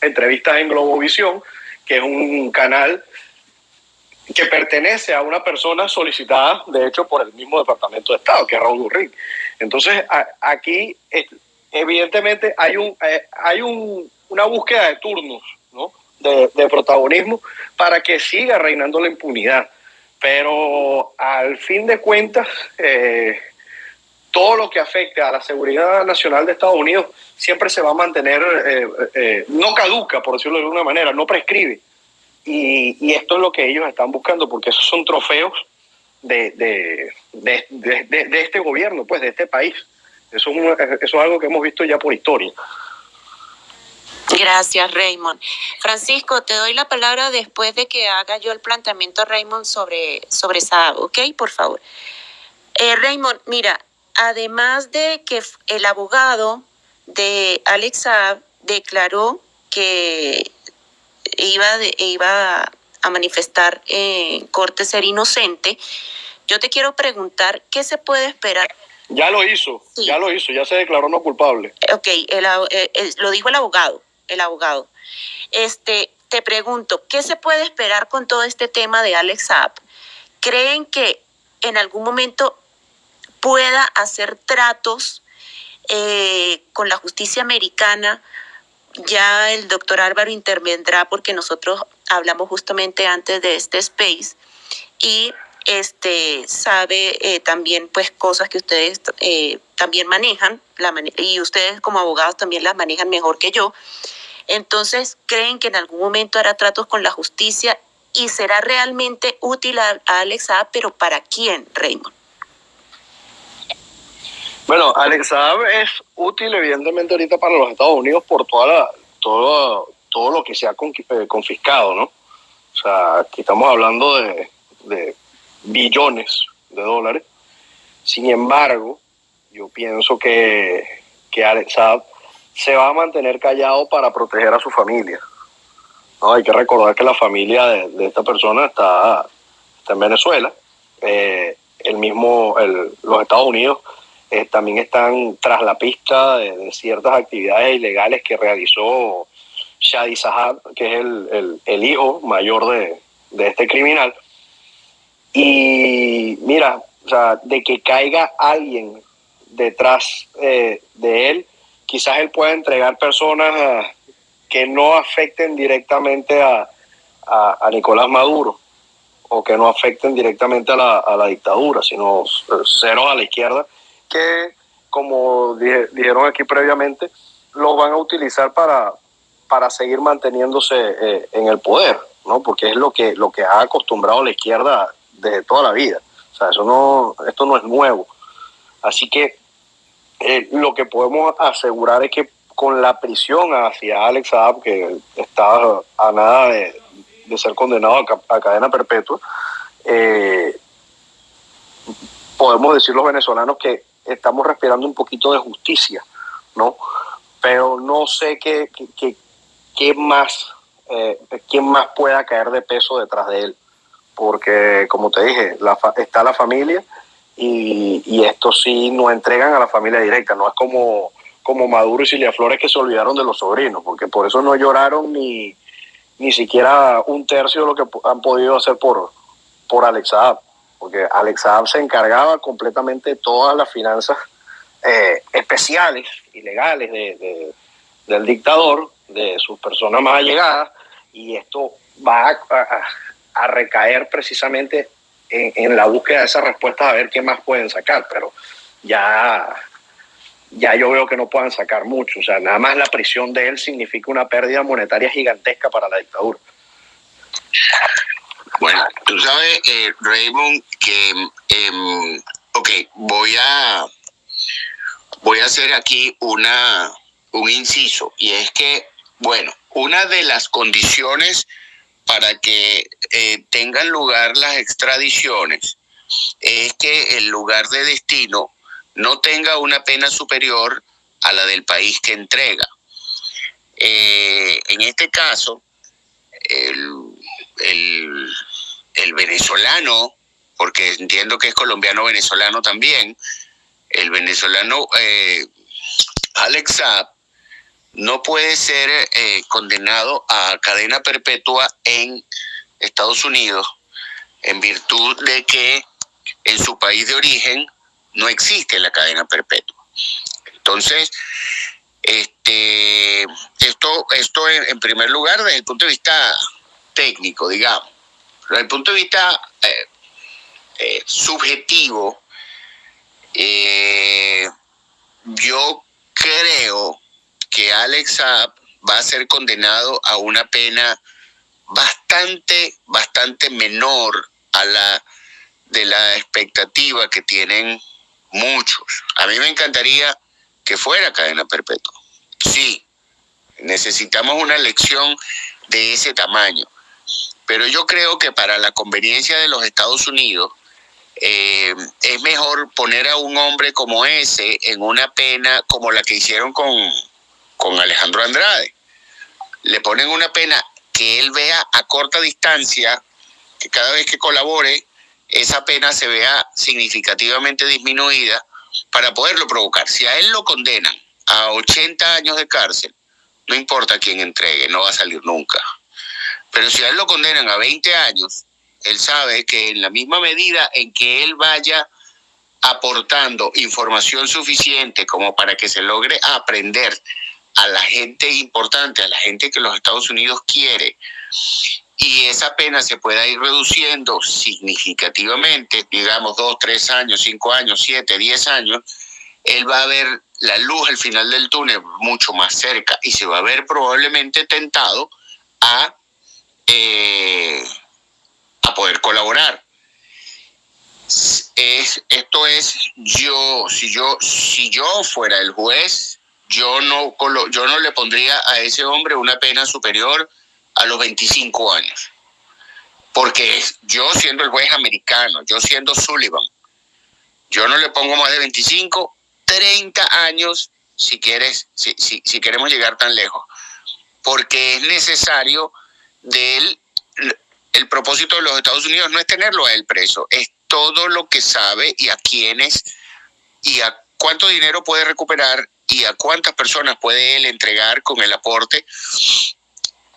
entrevistas en Globovisión, que es un canal que pertenece a una persona solicitada, de hecho, por el mismo Departamento de Estado, que es Raúl Urrín. Entonces, aquí, evidentemente, hay, un, eh, hay un, una búsqueda de turnos, De, protagonismo para que siga reinando la impunidad. Pero al fin de cuentas, eh, todo lo que afecte a la seguridad nacional de Estados Unidos siempre se va a mantener, eh, no caduca, por decirlo de alguna manera, no prescribe. Y, esto es lo que ellos están buscando, porque esos son trofeos de, de, este gobierno, pues de este país. Eso es, eso es algo que hemos visto ya por historia. Gracias, Raymond. Francisco, te doy la palabra después de que haga yo el planteamiento, Raymond, sobre, sobre Saab, ¿ok? Por favor. Eh, Raymond, mira, además de que el abogado de Alex Saab declaró que iba, de, iba a manifestar en corte ser inocente, yo te quiero preguntar, ¿qué se puede esperar? Ya lo hizo, ya lo hizo, ya se declaró no culpable. Ok, eh, lo dijo el abogado, el abogado. Este, te pregunto, ¿qué se puede esperar con todo este tema de Alex Saab? ¿Creen que en algún momento pueda hacer tratos eh, con la justicia americana ya el doctor Álvaro intervendrá porque nosotros hablamos justamente antes de este space y este sabe eh, también pues cosas que ustedes eh, también manejan y ustedes como abogados también las manejan mejor que yo. Entonces, ¿creen que en algún momento hará tratos con la justicia y será realmente útil a, Alex A, pero para quién, Raymond? Bueno, Alex Saab es útil evidentemente ahorita para los Estados Unidos por toda la, todo, todo lo que se ha eh, confiscado, ¿no? O sea, aquí estamos hablando de, billones de dólares. Sin embargo, yo pienso que, que Alex Saab se va a mantener callado para proteger a su familia. No, hay que recordar que la familia de, esta persona está, en Venezuela. Eh, el mismo, el, los Estados Unidos eh, también están tras la pista de, ciertas actividades ilegales que realizó Shadi Sahab, que es el, hijo mayor de, este criminal. Y mira, o sea, de que caiga alguien detrás eh, de él, quizás él pueda entregar personas ah, que no afecten directamente a, a, Nicolás Maduro o que no afecten directamente a la, a la dictadura, sino ceros a la izquierda que, como dijeron aquí previamente, lo van a utilizar para, para seguir manteniéndose eh, en el poder, ¿no? Porque es lo que, lo que ha acostumbrado la izquierda desde toda la vida. O sea, eso no, esto no es nuevo. Así que eh, lo que podemos asegurar es que con la prisión hacia Alex Saab, que está a nada de, ser condenado a, cadena perpetua, eh, podemos decir los venezolanos que estamos respirando un poquito de justicia, ¿no? Pero no sé qué, qué, más, eh, más pueda caer de peso detrás de él, porque como te dije, la, está la familia y, y esto sí no entregan a la familia directa, no es como, como Maduro y Cilia Flores que se olvidaron de los sobrinos, porque por eso no lloraron ni, ni siquiera un tercio de lo que han podido hacer por, por Alex porque Alex Saab se encargaba completamente de todas las finanzas eh, especiales, ilegales de, del dictador, de sus personas más allegadas, y esto va a, recaer precisamente en, la búsqueda de esas respuestas a ver qué más pueden sacar, pero ya, ya yo veo que no puedan sacar mucho. O sea, nada más la prisión de él significa una pérdida monetaria gigantesca para la dictadura. Bueno, tú sabes, eh, Raymond, que, eh, ok, voy a, voy a hacer aquí una, un inciso, y es que, bueno, una de las condiciones para que eh, tengan lugar las extradiciones es que el lugar de destino no tenga una pena superior a la del país que entrega. Eh, en este caso, el, venezolano, porque entiendo que es colombiano-venezolano también, el venezolano eh, Alex Saab no puede ser eh, condenado a cadena perpetua en Estados Unidos en virtud de que en su país de origen no existe la cadena perpetua. Entonces, este, esto, esto en, primer lugar desde el punto de vista técnico, digamos. Desde el punto de vista eh, eh, subjetivo, yo creo que Alex va a ser condenado a una pena bastante, bastante menor a la de la expectativa que tienen muchos. A mí me encantaría que fuera cadena perpetua. Sí, necesitamos una elección de ese tamaño. Pero yo creo que para la conveniencia de los Estados Unidos, eh, es mejor poner a un hombre como ese en una pena como la que hicieron con, con Alejandro Andrade. Le ponen una pena que él vea a corta distancia, que cada vez que colabore, esa pena se vea significativamente disminuida para poderlo provocar. Si a él lo condenan a 80 años de cárcel, no importa quién entregue, no va a salir nunca. Pero si a él lo condenan a 20 años, él sabe que en la misma medida en que él vaya aportando información suficiente como para que se logre aprender a la gente importante, a la gente que los Estados Unidos quiere, y esa pena se pueda ir reduciendo significativamente, digamos dos, tres años, cinco años, siete, diez años, él va a ver la luz al final del túnel mucho más cerca y se va a ver probablemente tentado a, eh, a poder colaborar. Es, esto es yo, si yo, si yo fuera el juez, yo no, yo no le pondría a ese hombre una pena superior a los 25 años. Porque yo siendo el juez americano, yo siendo Sullivan, yo no le pongo más de 25, 30 años si quieres, si, si, queremos llegar tan lejos. Porque es necesario del el propósito de los Estados Unidos no es tenerlo a él preso, es todo lo que sabe y a quiénes y a cuánto dinero puede recuperar y a cuántas personas puede él entregar con el aporte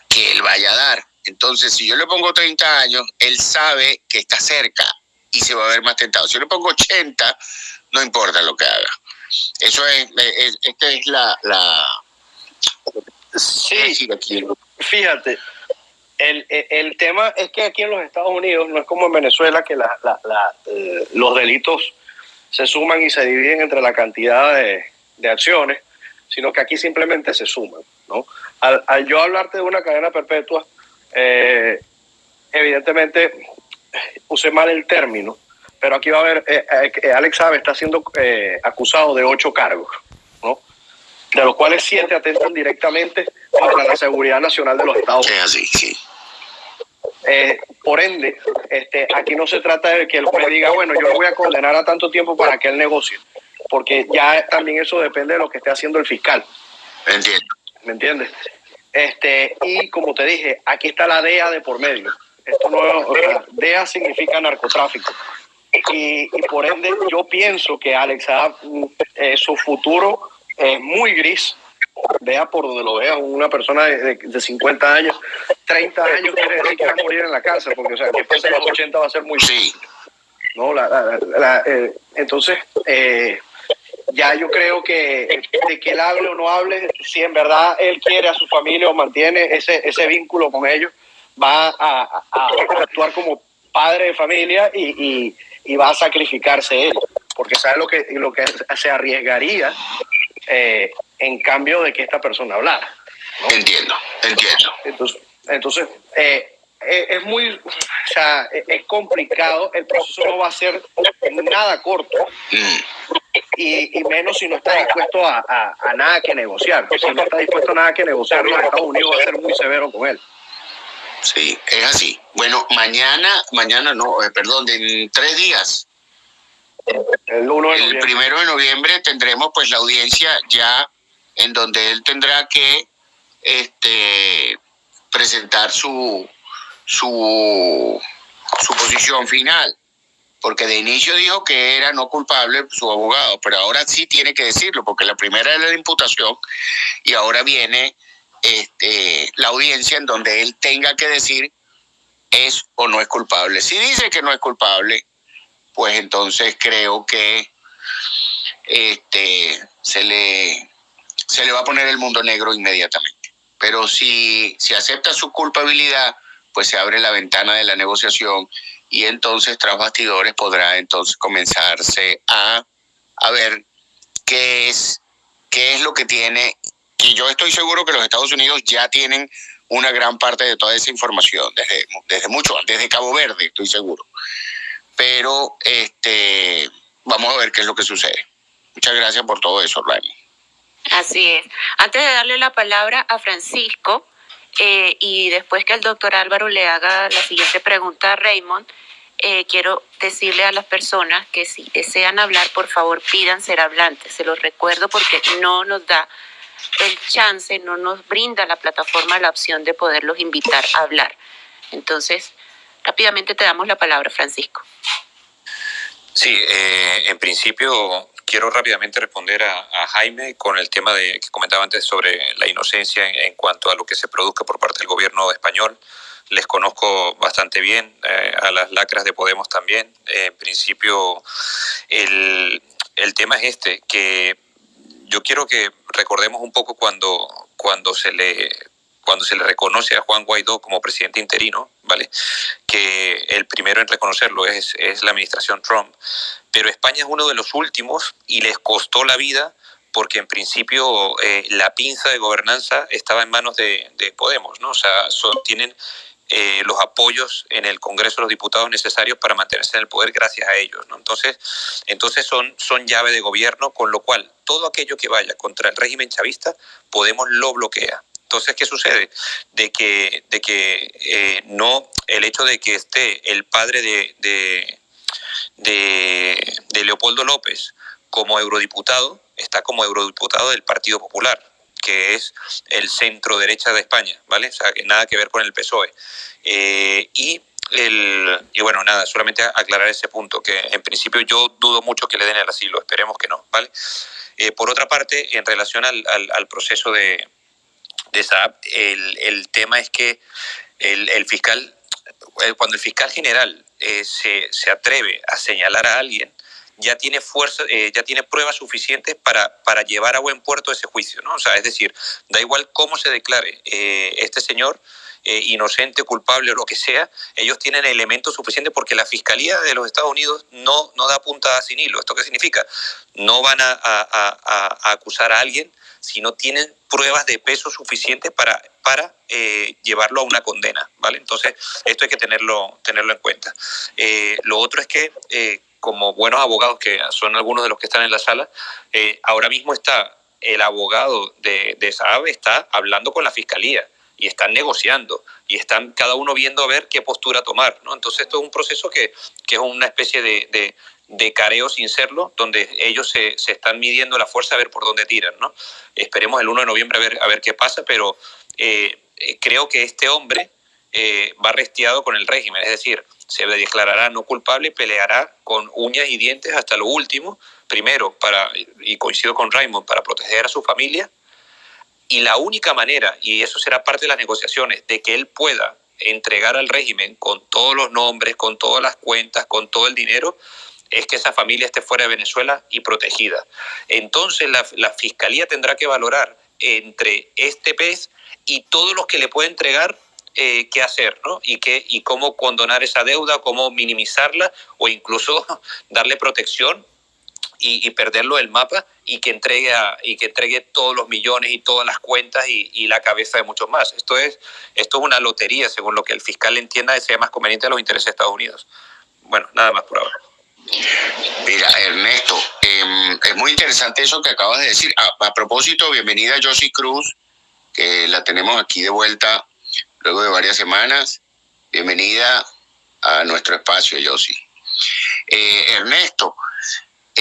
que él vaya a dar. Entonces, si yo le pongo 30 años, él sabe que está cerca y se va a ver más tentado. Si yo le pongo 80, no importa lo que haga. Eso es, esta es la... la sí, fíjate, el, el, tema es que aquí en los Estados Unidos no es como en Venezuela que la, la, eh, los delitos se suman y se dividen entre la cantidad de, de acciones, sino que aquí simplemente se suman. ¿no? Al, yo hablarte de una cadena perpetua, eh, evidentemente usé mal el término, pero aquí va a haber, eh, eh, Alex Sabe está siendo acusado de ocho cargos, ¿no? de los cuales siete atentan directamente contra la seguridad nacional de los Estados Unidos. Sí. por ende, este, aquí no se trata de que el juez diga, bueno, yo lo voy a condenar a tanto tiempo para que él negocie porque ya también eso depende de lo que esté haciendo el fiscal. Entiendo. ¿Me entiendes? Este, y como te dije, aquí está la DEA de por medio. Esto no, o sea, DEA significa narcotráfico. Y, por ende yo pienso que Alex eh, su futuro es muy gris. Vea por donde lo vea, una persona de, de, 50 años, 30 años quiere decir que va a morir en la cárcel, porque o sea, que pase los 80 va a ser muy sí. ¿no? La, la, eh, entonces, eh, ya yo creo que de que él hable o no hable, si en verdad él quiere a su familia o mantiene ese, ese vínculo con ellos, va a, actuar como padre de familia y, va a sacrificarse él, porque sabe lo que, lo que se arriesgaría eh, en cambio de que esta persona hablara. Entiendo, entiendo. Entonces, entonces eh, eh, es muy, o sea, es complicado, el proceso no va a ser nada corto. Mm. Y, menos si no está dispuesto a, a, nada que negociar. Si no está dispuesto a nada que negociar, los Estados Unidos va a ser muy severo con él. Sí, es así. Bueno, mañana, mañana no, eh, perdón, en tres días. El, uno el primero de noviembre tendremos pues la audiencia ya en donde él tendrá que este, presentar su, su, su posición final, porque de inicio dijo que era no culpable su abogado, pero ahora sí tiene que decirlo, porque la primera era la imputación y ahora viene este, la audiencia en donde él tenga que decir es o no es culpable. Si dice que no es culpable, pues entonces creo que este, se, le, se le va a poner el mundo negro inmediatamente. Pero si, si acepta su culpabilidad, pues se abre la ventana de la negociación y entonces tras bastidores podrá entonces comenzarse a, a ver qué es, qué es lo que tiene. Y yo estoy seguro que los Estados Unidos ya tienen una gran parte de toda esa información, desde, desde mucho, desde Cabo Verde, estoy seguro. Pero este, vamos a ver qué es lo que sucede. Muchas gracias por todo eso, Raymond. Así es. Antes de darle la palabra a Francisco, eh, y después que el doctor Álvaro le haga la siguiente pregunta a Raymond, eh, quiero decirle a las personas que si desean hablar, por favor pidan ser hablantes. Se los recuerdo porque no nos da el chance, no nos brinda la plataforma la opción de poderlos invitar a hablar. Entonces, rápidamente te damos la palabra, Francisco. Sí, eh, en principio quiero rápidamente responder a, Jaime con el tema de, que comentaba antes sobre la inocencia en, cuanto a lo que se produzca por parte del gobierno español. Les conozco bastante bien, eh, a las lacras de Podemos también. en principio, el, el tema es este, que yo quiero que recordemos un poco cuando, cuando se le cuando se le reconoce a Juan Guaidó como presidente interino, ¿vale? Que el primero en reconocerlo es, es la administración Trump. Pero España es uno de los últimos y les costó la vida porque en principio eh, la pinza de gobernanza estaba en manos de, de Podemos, ¿no? O sea, tienen eh, los apoyos en el Congreso de los Diputados necesarios para mantenerse en el poder gracias a ellos. ¿no? Entonces, entonces son, son llave de gobierno, con lo cual todo aquello que vaya contra el régimen chavista, Podemos lo bloquea. Entonces, ¿qué sucede? De que, de que eh, no, el hecho de que esté el padre de, de, de, Leopoldo López como eurodiputado, está como eurodiputado del Partido Popular que es el centro derecha de España, ¿vale? O sea, que nada que ver con el PSOE. Eh, y, el, y bueno, nada, solamente aclarar ese punto, que en principio yo dudo mucho que le den el asilo, esperemos que no, ¿vale? Eh, por otra parte, en relación al, al proceso de, de Saab, el, el tema es que el, el, fiscal, eh, cuando el fiscal general eh, se, se, atreve a señalar a alguien, ya tiene fuerza, eh, ya tiene pruebas suficientes para, para llevar a buen puerto ese juicio, ¿no? O sea, es decir, da igual cómo se declare este señor, inocente, culpable o lo que sea, ellos tienen elementos suficientes porque la Fiscalía de los Estados Unidos no, no da puntada sin hilo. ¿Esto qué significa? No van a, a, a acusar a alguien si no tienen pruebas de peso suficientes para, para eh, llevarlo a una condena, ¿vale? Entonces, esto hay que tenerlo, tenerlo en cuenta. Eh, lo otro es que, eh, como buenos abogados, que son algunos de los que están en la sala, ahora mismo está el abogado de, de Saab está hablando con la fiscalía y están negociando y están cada uno viendo a ver qué postura tomar. ¿no? Entonces esto es un proceso que, que es una especie de careo sin serlo, donde ellos se, se, están midiendo la fuerza a ver por dónde tiran. ¿no? Esperemos el 1 de noviembre a ver, a ver qué pasa, pero eh, eh, creo que este hombre eh, va restiado con el régimen, es decir, se declarará no culpable y peleará con uñas y dientes hasta lo último, primero, para, y coincido con Raymond, para proteger a su familia, y la única manera, y eso será parte de las negociaciones, de que él pueda entregar al régimen con todos los nombres, con todas las cuentas, con todo el dinero, es que esa familia esté fuera de Venezuela y protegida. Entonces la, fiscalía tendrá que valorar entre este pez y todos los que le puede entregar eh, qué hacer, ¿no? Y, qué, y cómo condonar esa deuda, cómo minimizarla o incluso darle protección y, perderlo del mapa y que, entregue y que entregue todos los millones y todas las cuentas y, la cabeza de muchos más. Esto es, esto es una lotería, según lo que el fiscal entienda sea más conveniente a los intereses de Estados Unidos. Bueno, nada más por ahora. Mira, Ernesto, em, es muy interesante eso que acabas de decir. A, propósito, bienvenida a Cruz, que la tenemos aquí de vuelta luego de varias semanas. Bienvenida a nuestro espacio, Josie. Eh, Ernesto,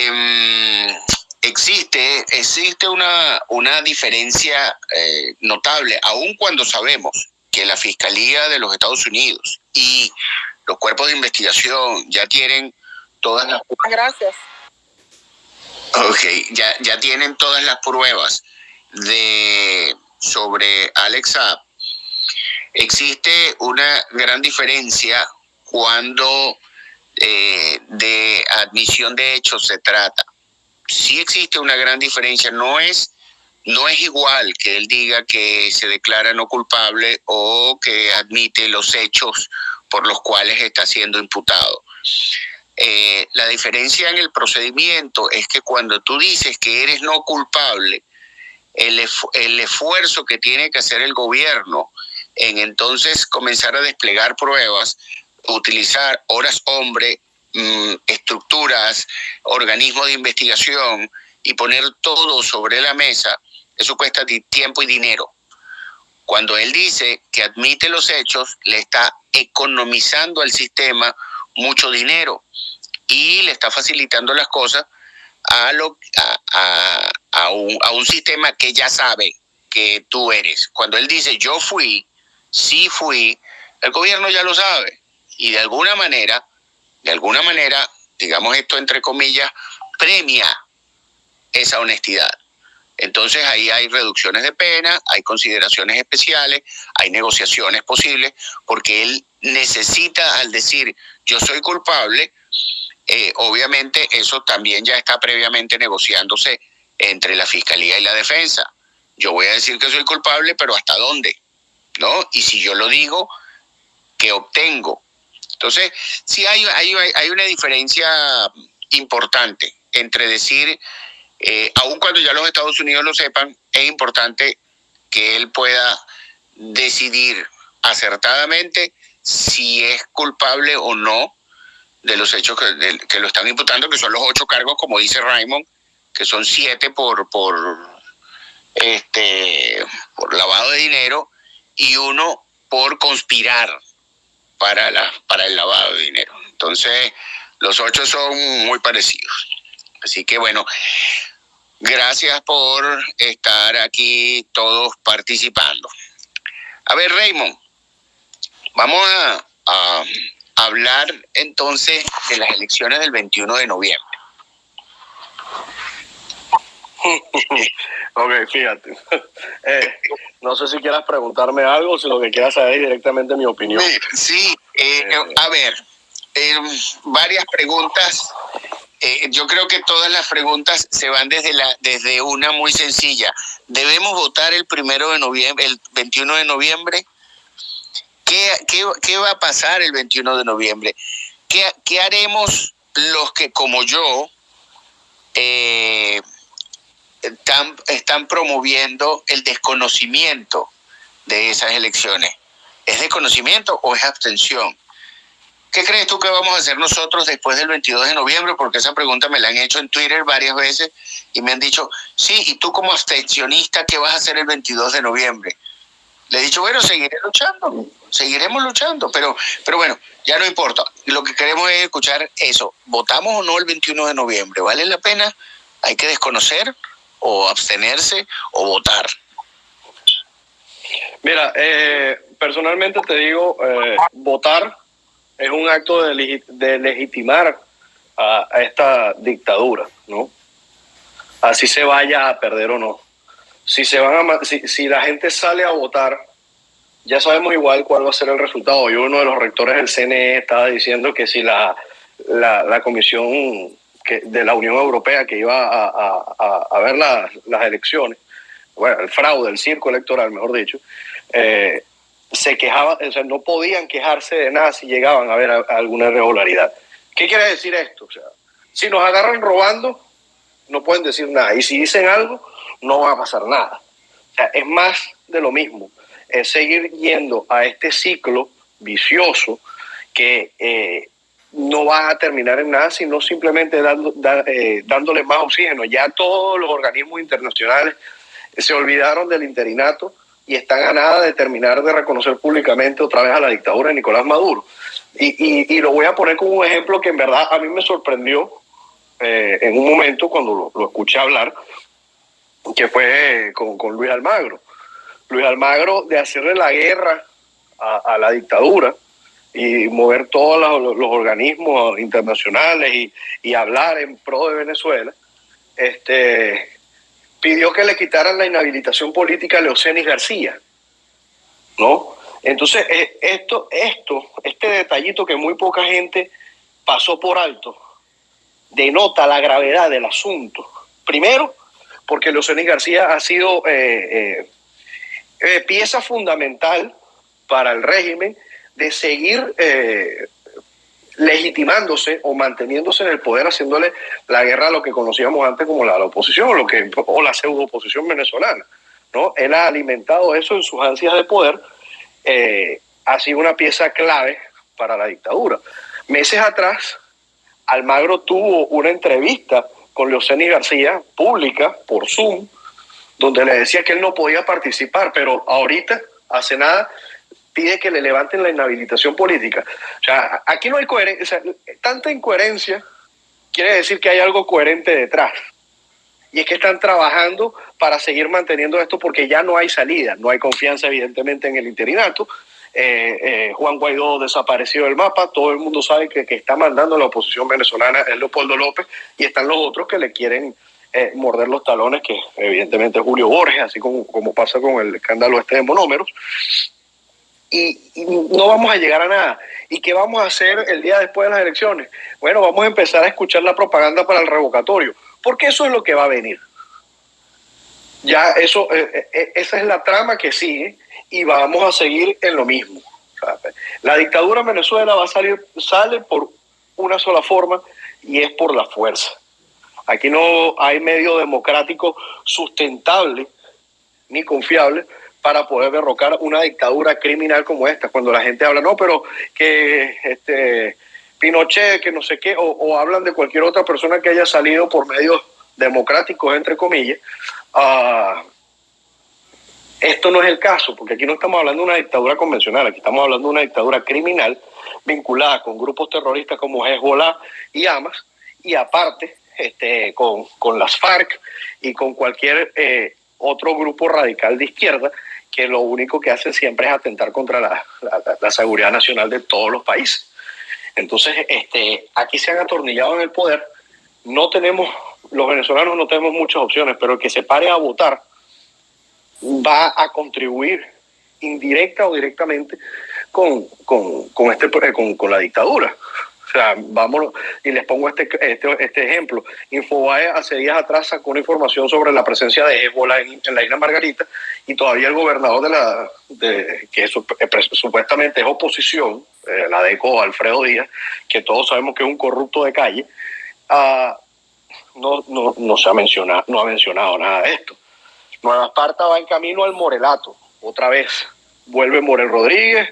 Em, existe, existe una, una diferencia eh, notable, aun cuando sabemos que la Fiscalía de los Estados Unidos y los cuerpos de investigación ya tienen todas las Gracias. Ok, ya, ya tienen todas las pruebas de sobre Alexa. Existe una gran diferencia cuando eh, de admisión de hechos se trata. Sí existe una gran diferencia, no es, no es igual que él diga que se declara no culpable o que admite los hechos por los cuales está siendo imputado. Eh, la diferencia en el procedimiento es que cuando tú dices que eres no culpable, el, esfuerzo que tiene que hacer el gobierno en entonces comenzar a desplegar pruebas utilizar horas hombre, mm, estructuras, organismos de investigación y poner todo sobre la mesa, eso cuesta tiempo y dinero. Cuando él dice que admite los hechos, le está economizando al sistema mucho dinero y le está facilitando las cosas a, lo, a, a, un, a un sistema que ya sabe que tú eres. Cuando él dice yo fui, sí fui, el gobierno ya lo sabe y de alguna manera, de alguna manera, digamos esto entre comillas, premia esa honestidad. Entonces ahí hay reducciones de pena, hay consideraciones especiales, hay negociaciones posibles, porque él necesita al decir yo soy culpable, eh, obviamente eso también ya está previamente negociándose entre la fiscalía y la defensa. Yo voy a decir que soy culpable, pero ¿hasta dónde? ¿No? Y si yo lo digo, ¿qué obtengo? Entonces, sí hay, hay, una diferencia importante entre decir, eh, aun cuando ya los Estados Unidos lo sepan, es importante que él pueda decidir acertadamente si es culpable o no de los hechos que, que, lo están imputando, que son los ocho cargos, como dice Raymond, que son siete por, por, este, por lavado de dinero y uno por conspirar para, la, para el lavado de dinero. Entonces, los ocho son muy parecidos. Así que bueno, gracias por estar aquí todos participando. A ver, Raymond, vamos a, a hablar entonces de las elecciones del 21 de noviembre. ok, fíjate. Eh, no sé si quieras preguntarme algo, si lo que quieras saber es directamente mi opinión. Sí, eh, eh, a ver, varias preguntas. yo creo que todas las preguntas se van desde la desde una muy sencilla. ¿Debemos votar el primero de noviembre, el 21 de noviembre? ¿Qué, qué, qué va a pasar el 21 de noviembre? ¿Qué, qué haremos los que, como yo, eh, están, están promoviendo el desconocimiento de esas elecciones. ¿Es desconocimiento o es abstención? ¿Qué crees tú que vamos a hacer nosotros después del 22 de noviembre? Porque esa pregunta me la han hecho en Twitter varias veces y me han dicho, sí, ¿y tú como abstencionista qué vas a hacer el 22 de noviembre? Le he dicho, bueno, seguiré luchando, seguiremos luchando, pero, pero bueno, ya no importa. Lo que queremos es escuchar eso. ¿Votamos o no el 21 de noviembre? ¿Vale la pena? ¿Hay que desconocer? o abstenerse o votar? Mira, eh, personalmente te digo, eh, votar es un acto de, de legitimar a, esta dictadura, ¿no? Así se vaya a perder o no. Si, se van a, si, si la gente sale a votar, ya sabemos igual cuál va a ser el resultado. Y uno de los rectores del CNE estaba diciendo que si la, la, la comisión de la Unión Europea que iba a, ver las elecciones, bueno, el fraude, el circo electoral, mejor dicho, eh, se quejaban, o sea, no podían quejarse de nada si llegaban a ver alguna irregularidad. ¿Qué quiere decir esto? O sea, si nos agarran robando, no pueden decir nada. Y si dicen algo, no va a pasar nada. O sea, es más de lo mismo. Es seguir yendo a este ciclo vicioso que eh, no va a terminar en nada, sino simplemente dando, eh, dándole más oxígeno. Ya todos los organismos internacionales se olvidaron del interinato y están a nada de terminar de reconocer públicamente otra vez a la dictadura de Nicolás Maduro. Y, y, lo voy a poner como un ejemplo que en verdad a mí me sorprendió eh, en un momento cuando lo, escuché hablar, que fue con, con, Luis Almagro. Luis Almagro de hacerle la guerra a, la dictadura y mover todos los, organismos internacionales y, y, hablar en pro de Venezuela, este, pidió que le quitaran la inhabilitación política a Leocenis García, ¿no? Entonces, eh, esto, esto, este detallito que muy poca gente pasó por alto, denota la gravedad del asunto. Primero, porque Leocenis García ha sido eh, eh, pieza fundamental para el régimen de seguir legitimándose o manteniéndose en el poder, haciéndole la guerra a lo que conocíamos antes como la, oposición lo que, o la pseudo oposición venezolana. ¿no? Él ha alimentado eso en sus ansias de poder, eh, ha sido una pieza clave para la dictadura. Meses atrás, Almagro tuvo una entrevista con Leoceni García, pública, por Zoom, donde le decía que él no podía participar, pero ahorita, hace nada, pide que le levanten la inhabilitación política. O sea, aquí no hay coherencia, tanta incoherencia quiere decir que hay algo coherente detrás. Y es que están trabajando para seguir manteniendo esto porque ya no hay salida, no hay confianza evidentemente en el interinato. Eh, eh, Juan Guaidó desapareció del mapa, todo el mundo sabe que, que está mandando la oposición venezolana es Leopoldo López y están los otros que le quieren eh, morder los talones, que evidentemente Julio Borges, así como, como pasa con el escándalo este de monómeros y, no vamos a llegar a nada. ¿Y qué vamos a hacer el día después de las elecciones? Bueno, vamos a empezar a escuchar la propaganda para el revocatorio, porque eso es lo que va a venir. Ya eso, eh, esa es la trama que sigue y vamos a seguir en lo mismo. La dictadura en Venezuela va a salir, sale por una sola forma y es por la fuerza. Aquí no hay medio democrático sustentable ni confiable para poder derrocar una dictadura criminal como esta. Cuando la gente habla, no, pero que este Pinochet, que no sé qué, o, hablan de cualquier otra persona que haya salido por medios democráticos, entre comillas, uh, esto no es el caso, porque aquí no estamos hablando de una dictadura convencional, aquí estamos hablando de una dictadura criminal vinculada con grupos terroristas como Hezbollah y Hamas, y aparte este, con, con las FARC y con cualquier eh, otro grupo radical de izquierda que lo único que hacen siempre es atentar contra la, la, seguridad nacional de todos los países. Entonces, este, aquí se han atornillado en el poder, no tenemos, los venezolanos no tenemos muchas opciones, pero el que se pare a votar va a contribuir indirecta o directamente con, con, con este, con, con la dictadura. O sea, vámonos, y les pongo este, este, este ejemplo. Infobae hace días atrás sacó una información sobre la presencia de Ebola en, la isla Margarita y todavía el gobernador de la, de, que eh, supuestamente es oposición, eh, la DECO, Alfredo Díaz, que todos sabemos que es un corrupto de calle, uh, no, no, no, se ha mencionado, no ha mencionado nada de esto. Nueva Esparta va en camino al Morelato, otra vez. Vuelve Morel Rodríguez,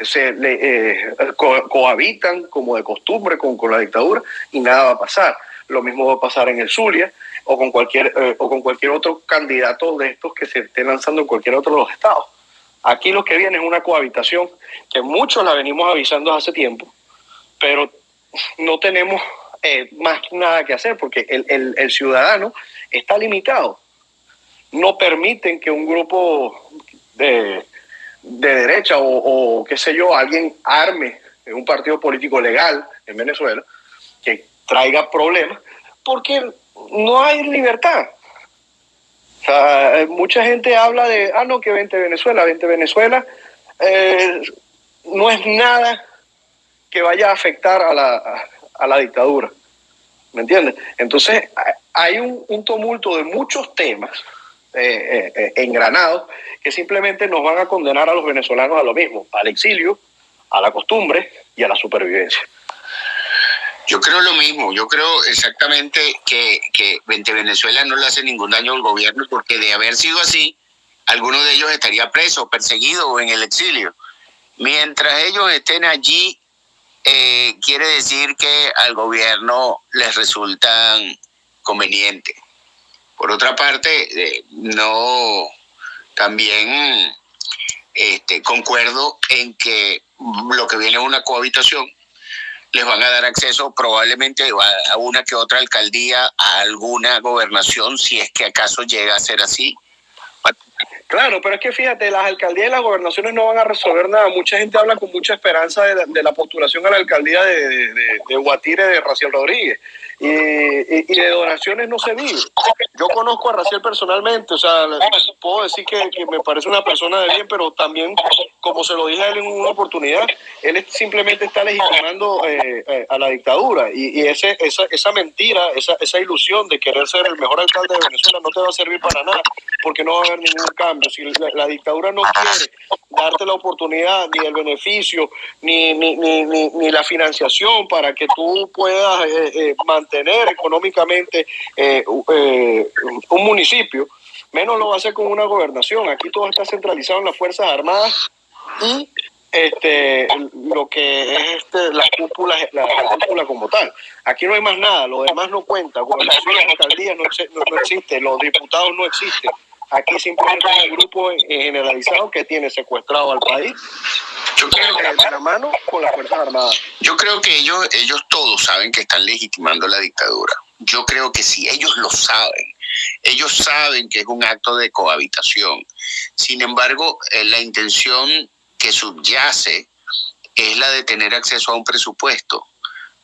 se le, eh, cohabitan como de costumbre con, con, la dictadura y nada va a pasar. Lo mismo va a pasar en el Zulia o con cualquier eh, o con cualquier otro candidato de estos que se esté lanzando en cualquier otro de los estados. Aquí lo que viene es una cohabitación que muchos la venimos avisando hace tiempo, pero no tenemos eh, más nada que hacer porque el, el, el ciudadano está limitado. No permiten que un grupo de de derecha o, qué sé yo, alguien arme en un partido político legal en Venezuela que traiga problemas, porque no hay libertad. mucha gente habla de, ah, no, que vente Venezuela, vente Venezuela. Eh, no es nada que vaya a afectar a la, a, la dictadura. ¿Me entiendes? Entonces, hay un tumulto de muchos temas eh, eh, engranados que simplemente nos van a condenar a los venezolanos a lo mismo, al exilio, a la costumbre y a la supervivencia. Yo creo lo mismo, yo creo exactamente que, que Venezuela no le hace ningún daño al gobierno porque de haber sido así, alguno de ellos estaría preso, perseguido o en el exilio. Mientras ellos estén allí, eh, quiere decir que al gobierno les resultan convenientes. Por otra parte, eh, no, también este, concuerdo en que lo que viene es una cohabitación, les van a dar acceso probablemente a una que otra alcaldía, a alguna gobernación, si es que acaso llega a ser así. Claro, pero es que fíjate, las alcaldías y las gobernaciones no van a resolver nada. Mucha gente habla con mucha esperanza de la, postulación a la alcaldía de, de, de Guatire de Raciel Rodríguez y, de donaciones no se vive. Yo conozco a Raciel personalmente, o sea, puedo decir que, me parece una persona de bien, pero también, como se lo dije a él en una oportunidad, él simplemente está legitimando eh, eh, a la dictadura y, ese, esa, esa mentira, esa, esa ilusión de querer ser el mejor alcalde de Venezuela no te va a servir para nada, porque no va a haber ningún cambio. Si la, dictadura no quiere darte la oportunidad, ni el beneficio, ni, ni, ni, ni, la financiación para que tú puedas eh, mantener tener económicamente eh, eh, un municipio, menos lo va con una gobernación. Aquí todo está centralizado en las Fuerzas Armadas y este lo que es este, la cúpula la, cúpula como tal. Aquí no hay más nada lo demás no cuenta. Gobernaciones alcaldías no, no, no existe los diputados no existen aquí simplemente hay un grupo generalizado que tiene secuestrado al país yo creo que de la mano con las Fuerzas Armadas. Yo creo que ellos, ellos todos saben que están legitimando la dictadura. Yo creo que si ellos lo saben, ellos saben que es un acto de cohabitación. Sin embargo, eh, la intención que subyace es la de tener acceso a un presupuesto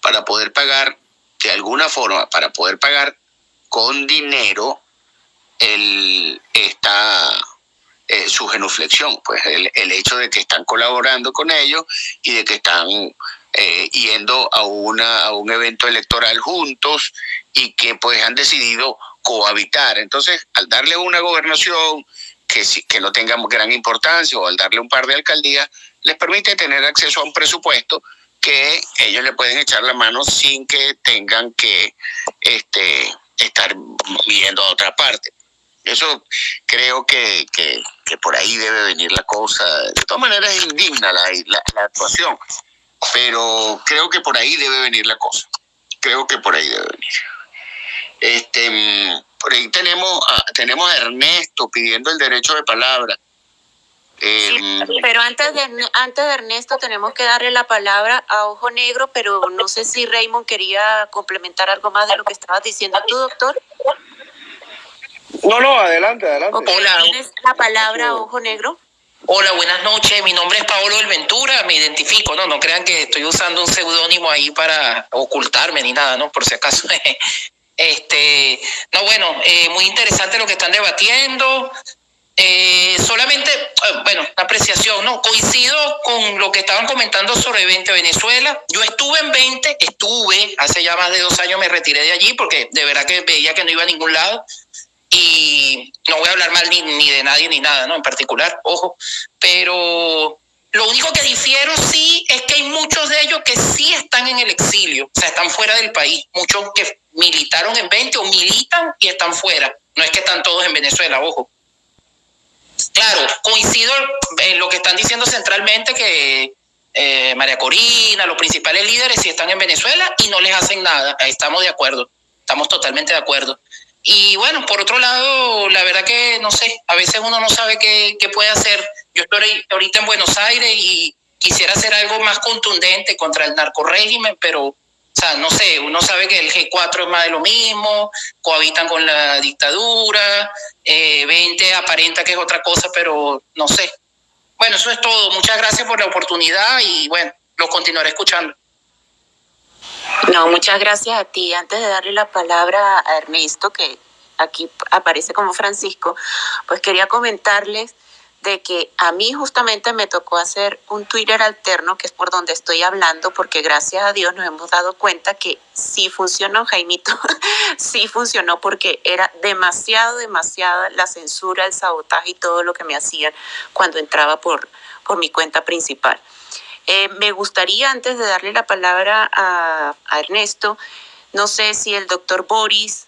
para poder pagar, de alguna forma, para poder pagar con dinero el, esta, eh, su genuflexión, pues el, hecho de que están colaborando con ellos y de que están eh, yendo a, una, a un evento electoral juntos y que pues han decidido cohabitar. Entonces, al darle una gobernación que, que no tenga gran importancia o al darle un par de alcaldías, les permite tener acceso a un presupuesto que ellos le pueden echar la mano sin que tengan que este, estar viendo a otra parte. Eso creo que, que, por ahí debe venir la cosa. De todas maneras es indigna la, la, actuación, pero creo que por ahí debe venir la cosa. Creo que por ahí debe venir. Este, por ahí tenemos a, tenemos a Ernesto pidiendo el derecho de palabra. Em, pero antes de, antes de Ernesto tenemos que darle la palabra a Ojo Negro, pero no sé si Raymond quería complementar algo más de lo que estabas diciendo tú, doctor. No, no, adelante, adelante. Hola. ¿Tienes la palabra Ojo Negro? Hola, buenas noches. Mi nombre es Paolo del Ventura, me identifico, no, no crean que estoy usando un seudónimo ahí para ocultarme ni nada, ¿no? Por si acaso. este, no, bueno, eh, muy interesante lo que están debatiendo. Eh, solamente, eh, bueno, una apreciación, ¿no? Coincido con lo que estaban comentando sobre 20 Venezuela. Yo estuve en 20, estuve, hace ya más de dos años me retiré de allí porque de verdad que veía que no iba a ningún lado y no voy a hablar mal ni, de nadie ni nada, ¿no? En particular, ojo, pero lo único que difiero sí es que hay muchos de ellos que sí están en el exilio, o sea, están fuera del país, muchos que militaron en 20 o militan y están fuera, no es que están todos en Venezuela, ojo. Claro, coincido en lo que están diciendo centralmente que eh, María Corina, los principales líderes sí están en Venezuela y no les hacen nada, estamos de acuerdo, estamos totalmente de acuerdo. Y bueno, por otro lado, la verdad que no sé, a veces uno no sabe qué, qué puede hacer. Yo estoy ahorita en Buenos Aires y quisiera hacer algo más contundente contra el narcorégimen, pero, o sea, no sé, uno sabe que el G4 es más de lo mismo, cohabitan con la dictadura, eh, 20 aparenta que es otra cosa, pero no sé. Bueno, eso es todo. Muchas gracias por la oportunidad y bueno, lo continuaré escuchando. No, muchas gracias a ti. Antes de darle la palabra a Ernesto, que aquí aparece como Francisco, pues quería comentarles de que a mí justamente me tocó hacer un Twitter alterno, que es por donde estoy hablando, porque gracias a Dios nos hemos dado cuenta que sí funcionó, Jaimito, sí funcionó porque era demasiado, demasiada la censura, el sabotaje y todo lo que me hacían cuando entraba por, por mi cuenta principal. Eh, me gustaría, antes de darle la palabra a, Ernesto, no sé si el doctor Boris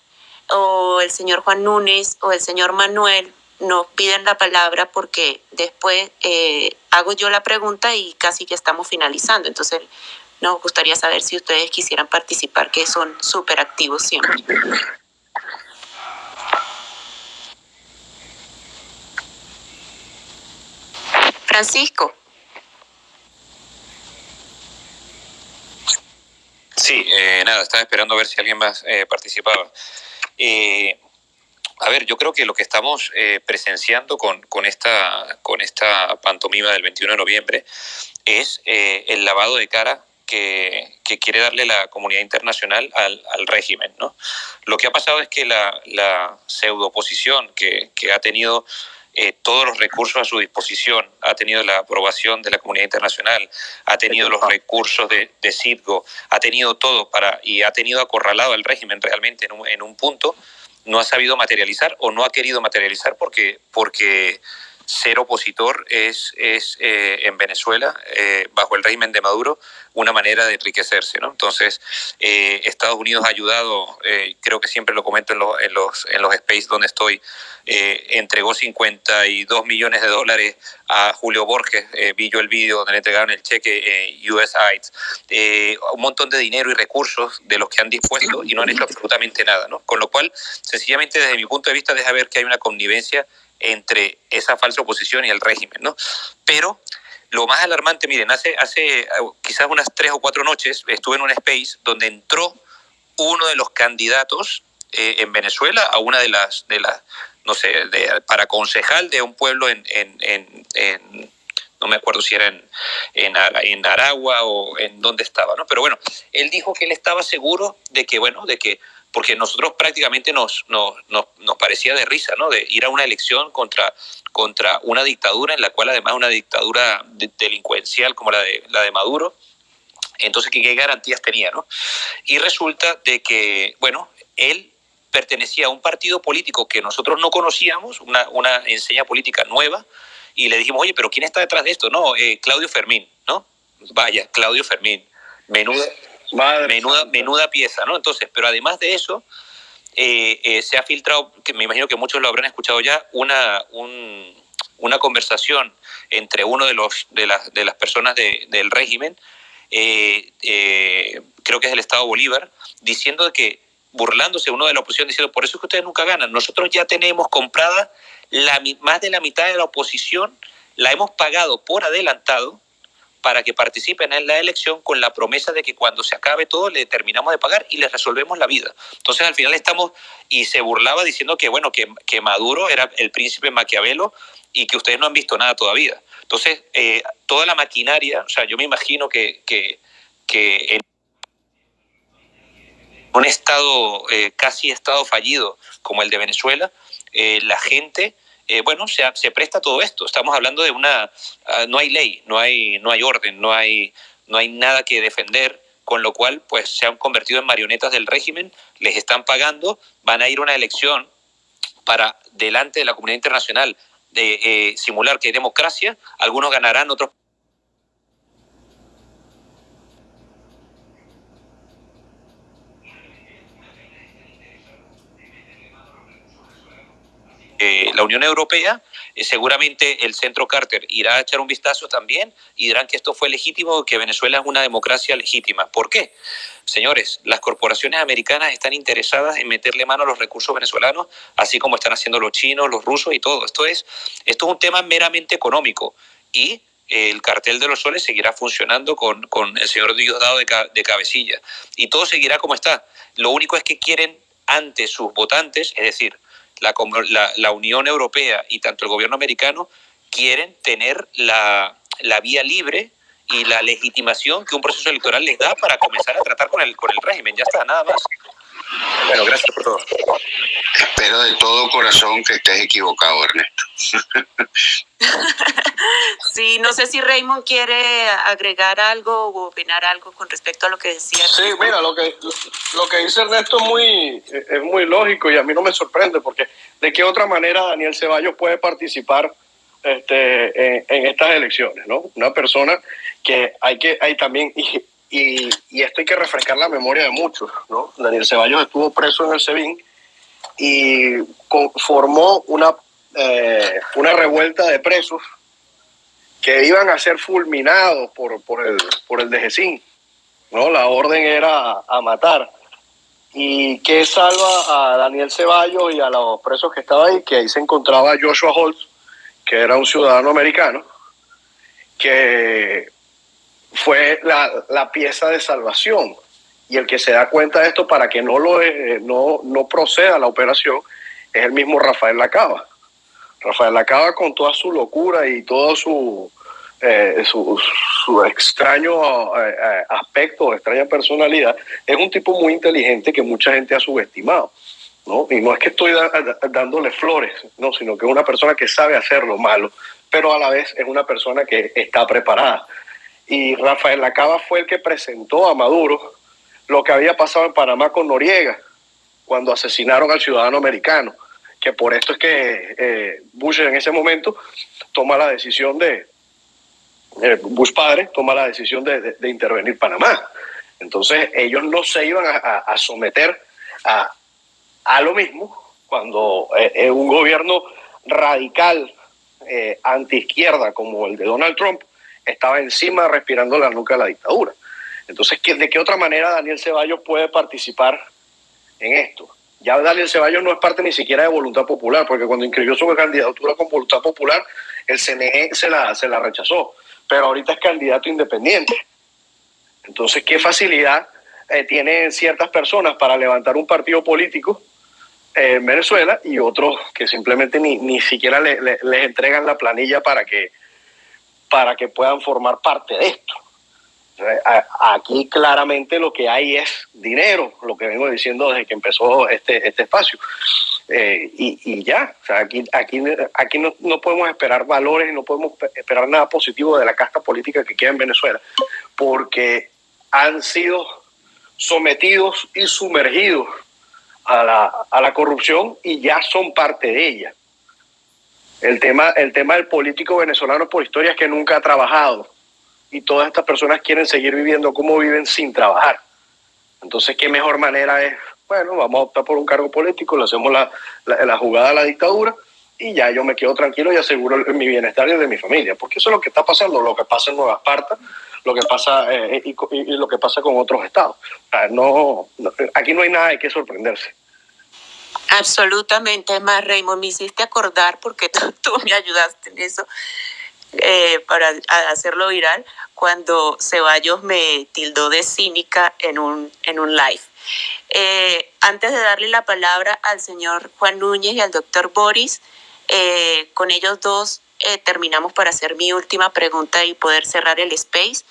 o el señor Juan Núñez o el señor Manuel nos piden la palabra porque después eh, hago yo la pregunta y casi que estamos finalizando. Entonces, nos gustaría saber si ustedes quisieran participar, que son súper activos siempre. Francisco. Sí, eh, nada, estaba esperando a ver si alguien más eh, participaba. Eh, a ver, yo creo que lo que estamos eh, presenciando con, con, esta, con esta pantomima del 21 de noviembre es eh, el lavado de cara que, que, quiere darle la comunidad internacional al, al, régimen. ¿no? Lo que ha pasado es que la, la pseudo oposición que, que ha tenido eh, todos los recursos a su disposición, ha tenido la aprobación de la comunidad internacional, ha tenido los recursos de, de ha tenido todo para y ha tenido acorralado al régimen realmente en un, en un punto. No ha sabido materializar o no ha querido materializar porque, porque ser opositor es, es eh, en Venezuela, eh, bajo el régimen de Maduro, una manera de enriquecerse. ¿no? Entonces, eh, Estados Unidos ha ayudado, eh, creo que siempre lo comento en, lo, en, los, en los space donde estoy, eh, entregó 52 millones de dólares a Julio Borges, vi yo el vídeo donde le entregaron el cheque USAID, un montón de dinero y recursos de los que han dispuesto y no han hecho absolutamente nada. ¿no? Con lo cual, sencillamente desde mi punto de vista, deja ver que hay una connivencia entre esa falsa oposición y el régimen, ¿no? Pero lo más alarmante, miren, hace, hace quizás unas tres o cuatro noches estuve en un space donde entró uno de los candidatos eh, en Venezuela a una de las, de las no sé, de, para concejal de un pueblo en, en, en, en no me acuerdo si era en, en, en, Aragua o en dónde estaba, ¿no? Pero bueno, él dijo que él estaba seguro de que, bueno, de que porque nosotros prácticamente nos, nos, nos, parecía de risa, ¿no? De ir a una elección contra, contra una dictadura, en la cual además una dictadura de, delincuencial como la de, la de Maduro. Entonces, ¿qué, ¿qué garantías tenía, no? Y resulta de que, bueno, él pertenecía a un partido político que nosotros no conocíamos, una, una enseña política nueva, y le dijimos, oye, pero ¿quién está detrás de esto? No, eh, Claudio Fermín, ¿no? Vaya, Claudio Fermín. Menuda, Madre menuda, menuda pieza, ¿no? Entonces, pero además de eso, eh, eh, se ha filtrado, que me imagino que muchos lo habrán escuchado ya, una, un, una conversación entre uno de, los, de, las, de las personas de, del régimen, eh, creo que es el Estado Bolívar, diciendo que, burlándose uno de la oposición, diciendo, por eso es que ustedes nunca ganan, nosotros ya tenemos comprada la, más de la mitad de la oposición, la hemos pagado por adelantado, para que participen en la elección con la promesa de que cuando se acabe todo le terminamos de pagar y les resolvemos la vida. Entonces al final estamos, y se burlaba diciendo que bueno, que, que Maduro era el príncipe Maquiavelo y que ustedes no han visto nada todavía. Entonces, eh, toda la maquinaria, o sea, yo me imagino que, que, en un estado, eh, casi estado fallido como el de Venezuela, eh, la gente eh, bueno, se, se, presta todo esto. Estamos hablando de una, uh, no hay ley, no hay, no hay orden, no hay, no hay nada que defender, con lo cual pues se han convertido en marionetas del régimen, les están pagando, van a ir a una elección para delante de la comunidad internacional de eh, simular que hay democracia, algunos ganarán, otros eh, la Unión Europea, eh, seguramente el Centro Carter irá a echar un vistazo también y dirán que esto fue legítimo, que Venezuela es una democracia legítima. ¿Por qué? Señores, las corporaciones americanas están interesadas en meterle mano a los recursos venezolanos, así como están haciendo los chinos, los rusos y todo. Esto es, esto es un tema meramente económico y el cartel de los soles seguirá funcionando con, con el señor Diosdado de, de cabecilla y todo seguirá como está. Lo único es que quieren ante sus votantes, es decir, la, la, la, Unión Europea y tanto el gobierno americano quieren tener la, la, vía libre y la legitimación que un proceso electoral les da para comenzar a tratar con el, con el régimen. Ya está, nada más. Bueno, gracias por todo. Espero de todo corazón que estés equivocado, Ernesto. sí, no sé si Raymond quiere agregar algo o opinar algo con respecto a lo que decía. Sí, mira, lo que, lo que dice Ernesto es muy, es muy lógico y a mí no me sorprende porque de qué otra manera Daniel Ceballos puede participar este, en, estas elecciones, ¿no? Una persona que hay que, hay también, y, y, esto hay que refrescar la memoria de muchos, ¿no? Daniel Ceballos estuvo preso en el SEBIN y formó una, eh, una revuelta de presos que iban a ser fulminados por, por el, por el ¿no? La orden era a matar. ¿Y qué salva a Daniel Ceballos y a los presos que estaban ahí? Que ahí se encontraba Joshua Holtz, que era un ciudadano americano, que fue la, pieza de salvación. Y el que se da cuenta de esto para que no, lo, eh, no, no proceda la operación es el mismo Rafael Lacaba. Rafael Lacaba con toda su locura y todo su, eh, su, su, extraño eh, aspecto, extraña personalidad, es un tipo muy inteligente que mucha gente ha subestimado. ¿no? Y no es que estoy dándole flores, no, sino que es una persona que sabe hacer lo malo, pero a la vez es una persona que está preparada. Y Rafael Lacaba fue el que presentó a Maduro lo que había pasado en Panamá con Noriega, cuando asesinaron al ciudadano americano, que por esto es que eh, Bush en ese momento toma la decisión de, eh, Bush padre toma la decisión de, intervenir Panamá. Entonces ellos no se iban a someter a, a lo mismo cuando eh, un gobierno radical eh, anti-izquierda como el de Donald Trump estaba encima respirando la nuca de la dictadura. Entonces, ¿de qué otra manera Daniel Ceballos puede participar en esto? Ya Daniel Ceballos no es parte ni siquiera de Voluntad Popular, porque cuando inscribió su candidatura con Voluntad Popular, el CNE se la, se la rechazó, pero ahorita es candidato independiente. Entonces, ¿qué facilidad eh, tienen ciertas personas para levantar un partido político en Venezuela y otros que simplemente ni, ni siquiera le, les entregan la planilla para que, para que puedan formar parte de esto. Aquí claramente lo que hay es dinero, lo que vengo diciendo desde que empezó este, este espacio. Eh, y, y, ya, o sea, aquí, aquí, aquí no, no, podemos esperar valores, no podemos esperar nada positivo de la casta política que queda en Venezuela, porque han sido sometidos y sumergidos a la, a la corrupción y ya son parte de ella. El tema, el tema del político venezolano por historia es que nunca ha trabajado y todas estas personas quieren seguir viviendo como viven sin trabajar. Entonces, ¿qué mejor manera es? Bueno, vamos a optar por un cargo político, le hacemos la, la, jugada a la dictadura y ya yo me quedo tranquilo y aseguro mi bienestar y el de mi familia, porque eso es lo que está pasando, lo que pasa en Nueva Esparta, lo que pasa eh, y, lo que pasa con otros estados. no, aquí no hay nada de qué sorprenderse. Absolutamente, más Raymond, me hiciste acordar porque tú, me ayudaste en eso eh, para hacerlo viral cuando Ceballos me tildó de cínica en un, en un live. Eh, antes de darle la palabra al señor Juan Núñez y al doctor Boris, con ellos dos terminamos para hacer mi última pregunta y poder cerrar el space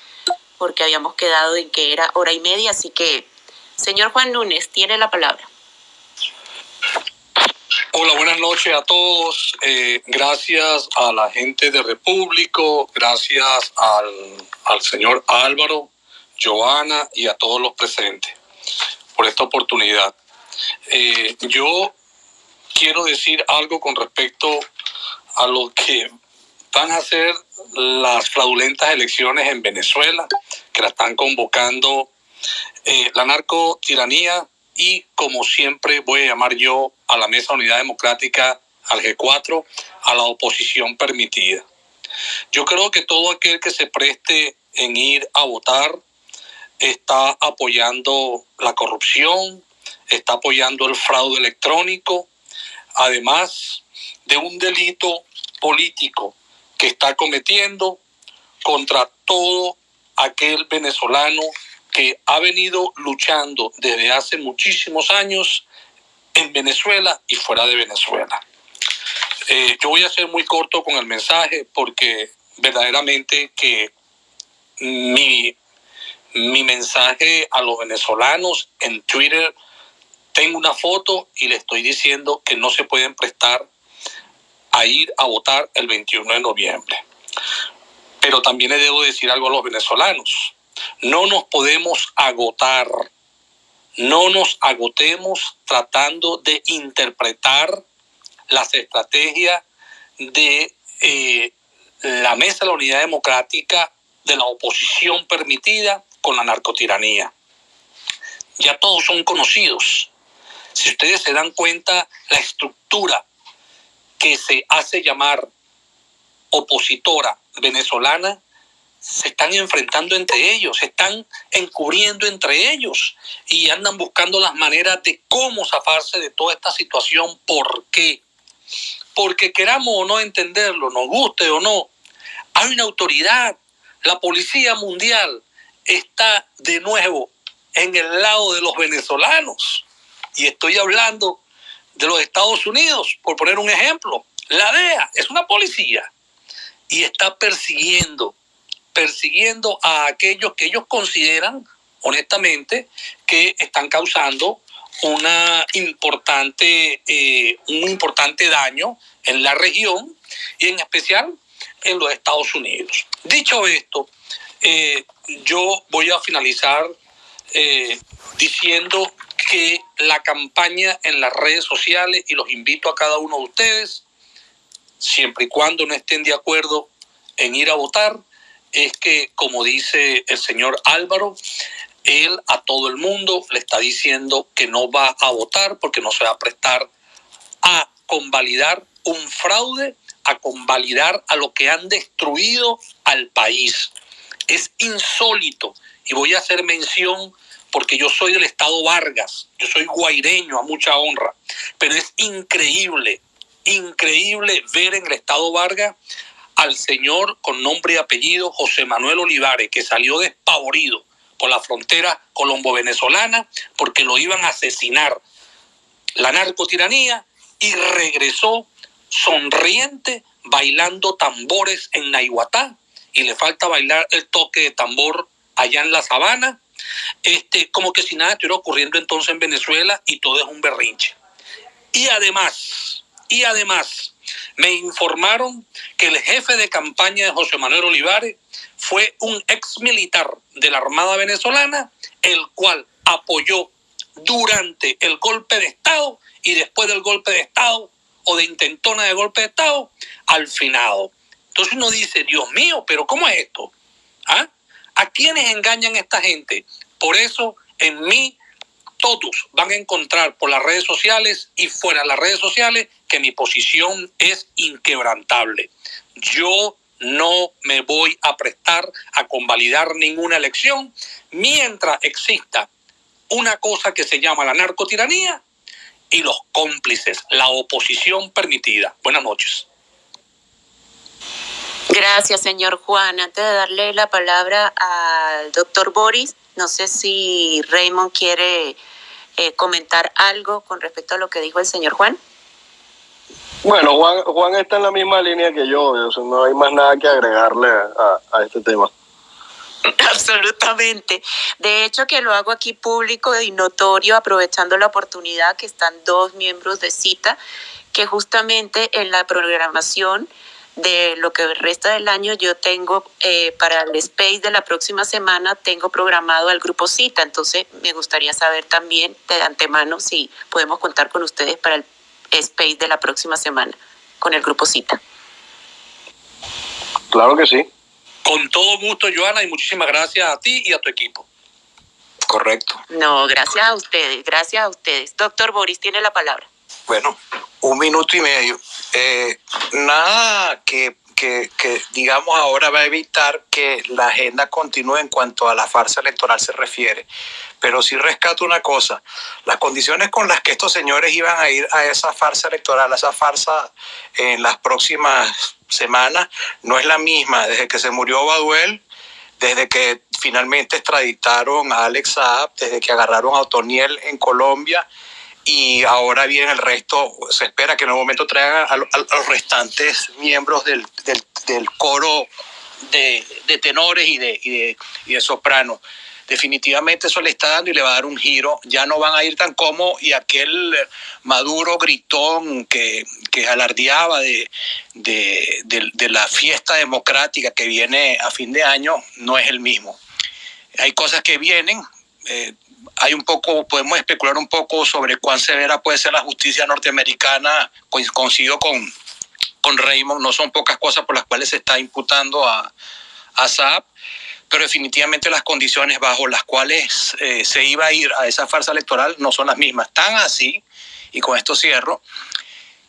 porque habíamos quedado en que era hora y media, así que, señor Juan Núñez, tiene la palabra. Hola, buenas noches a todos. Eh, gracias a la gente de Repúblico, gracias al, señor Álvaro, Joana y a todos los presentes por esta oportunidad. Eh, yo quiero decir algo con respecto a lo que van a ser las fraudulentas elecciones en Venezuela, que la están convocando eh, la narcotiranía y, como siempre, voy a llamar yo a la Mesa Unidad Democrática, al G4, a la oposición permitida. Yo creo que todo aquel que se preste en ir a votar está apoyando la corrupción, está apoyando el fraude electrónico, además de un delito político que está cometiendo contra todo aquel venezolano que ha venido luchando desde hace muchísimos años en Venezuela y fuera de Venezuela. Eh, yo voy a ser muy corto con el mensaje porque verdaderamente que mi, mi mensaje a los venezolanos en Twitter tengo una foto y le estoy diciendo que no se pueden prestar a ir a votar el 21 de noviembre. Pero también le debo decir algo a los venezolanos. No nos podemos agotar, no nos agotemos tratando de interpretar las estrategias de eh, la Mesa de la Unidad Democrática de la oposición permitida con la narcotiranía. Ya todos son conocidos. Si ustedes se dan cuenta, la estructura que se hace llamar opositora venezolana se están enfrentando entre ellos, se están encubriendo entre ellos y andan buscando las maneras de cómo zafarse de toda esta situación. ¿Por qué? Porque queramos o no entenderlo, nos guste o no, hay una autoridad. La Policía Mundial está de nuevo en el lado de los venezolanos. Y estoy hablando de los Estados Unidos, por poner un ejemplo. La DEA es una policía y está persiguiendo, persiguiendo a aquellos que ellos consideran, honestamente, que están causando una importante, eh, un importante daño en la región y en especial en los Estados Unidos. Dicho esto, eh, yo voy a finalizar eh, diciendo que la campaña en las redes sociales, y los invito a cada uno de ustedes, siempre y cuando no estén de acuerdo en ir a votar, es que, como dice el señor Álvaro, él a todo el mundo le está diciendo que no va a votar porque no se va a prestar a convalidar un fraude, a convalidar a lo que han destruido al país. Es insólito y voy a hacer mención porque yo soy del estado Vargas, yo soy guaireño a mucha honra, pero es increíble, increíble ver en el estado Vargas al señor con nombre y apellido José Manuel Olivares, que salió despavorido por la frontera colombo-venezolana porque lo iban a asesinar la narcotiranía y regresó sonriente bailando tambores en Nahuatá y le falta bailar el toque de tambor allá en la sabana, este, como que si nada estuviera ocurriendo entonces en Venezuela y todo es un berrinche. Y además, y además, me informaron que el jefe de campaña de José Manuel Olivares fue un ex militar de la Armada venezolana, el cual apoyó durante el golpe de Estado y después del golpe de Estado o de intentona de golpe de Estado al finado. Entonces uno dice, Dios mío, pero ¿cómo es esto? ¿Ah? ¿A quiénes engañan esta gente? Por eso en mí todos van a encontrar por las redes sociales y fuera de las redes sociales que mi posición es inquebrantable. Yo no me voy a prestar a convalidar ninguna elección mientras exista una cosa que se llama la narcotiranía y los cómplices, la oposición permitida. Buenas noches. Gracias, señor Juan. Antes de darle la palabra al doctor Boris, no sé si Raymond quiere eh, comentar algo con respecto a lo que dijo el señor Juan. Bueno, Juan, Juan está en la misma línea que yo, no hay más nada que agregarle a, a este tema. Absolutamente. De hecho, que lo hago aquí público y notorio, aprovechando la oportunidad que están dos miembros de cita, que justamente en la programación de lo que resta del año yo tengo eh, para el space de la próxima semana tengo programado al grupo cita. Entonces me gustaría saber también de antemano si podemos contar con ustedes para el space de la próxima semana con el grupo cita. Claro que sí. Con todo gusto Joana y muchísimas gracias a ti y a tu equipo. Correcto. No gracias a ustedes gracias a ustedes. Doctor Boris tiene la palabra bueno, un minuto y medio. Eh, nada que, que, que, digamos, ahora va a evitar que la agenda continúe en cuanto a la farsa electoral se refiere. Pero sí rescato una cosa, las condiciones con las que estos señores iban a ir a esa farsa electoral, a esa farsa en las próximas semanas, no es la misma. Desde que se murió Baduel, desde que finalmente extraditaron a Alex Saab, desde que agarraron a Otoniel en Colombia, y ahora bien el resto se espera que en un momento traigan a, los restantes miembros del, del, coro de, de, tenores y de, y de, y de sopranos. definitivamente eso le está dando y le va a dar un giro. Ya no van a ir tan como y aquel Maduro gritón que, que alardeaba de, de, de, la fiesta democrática que viene a fin de año no es el mismo. Hay cosas que vienen. Eh, hay un poco, podemos especular un poco sobre cuán severa puede ser la justicia norteamericana, coincido con, con Raymond, no son pocas cosas por las cuales se está imputando a, a pero definitivamente las condiciones bajo las cuales eh, se iba a ir a esa farsa electoral no son las mismas. Tan así, y con esto cierro,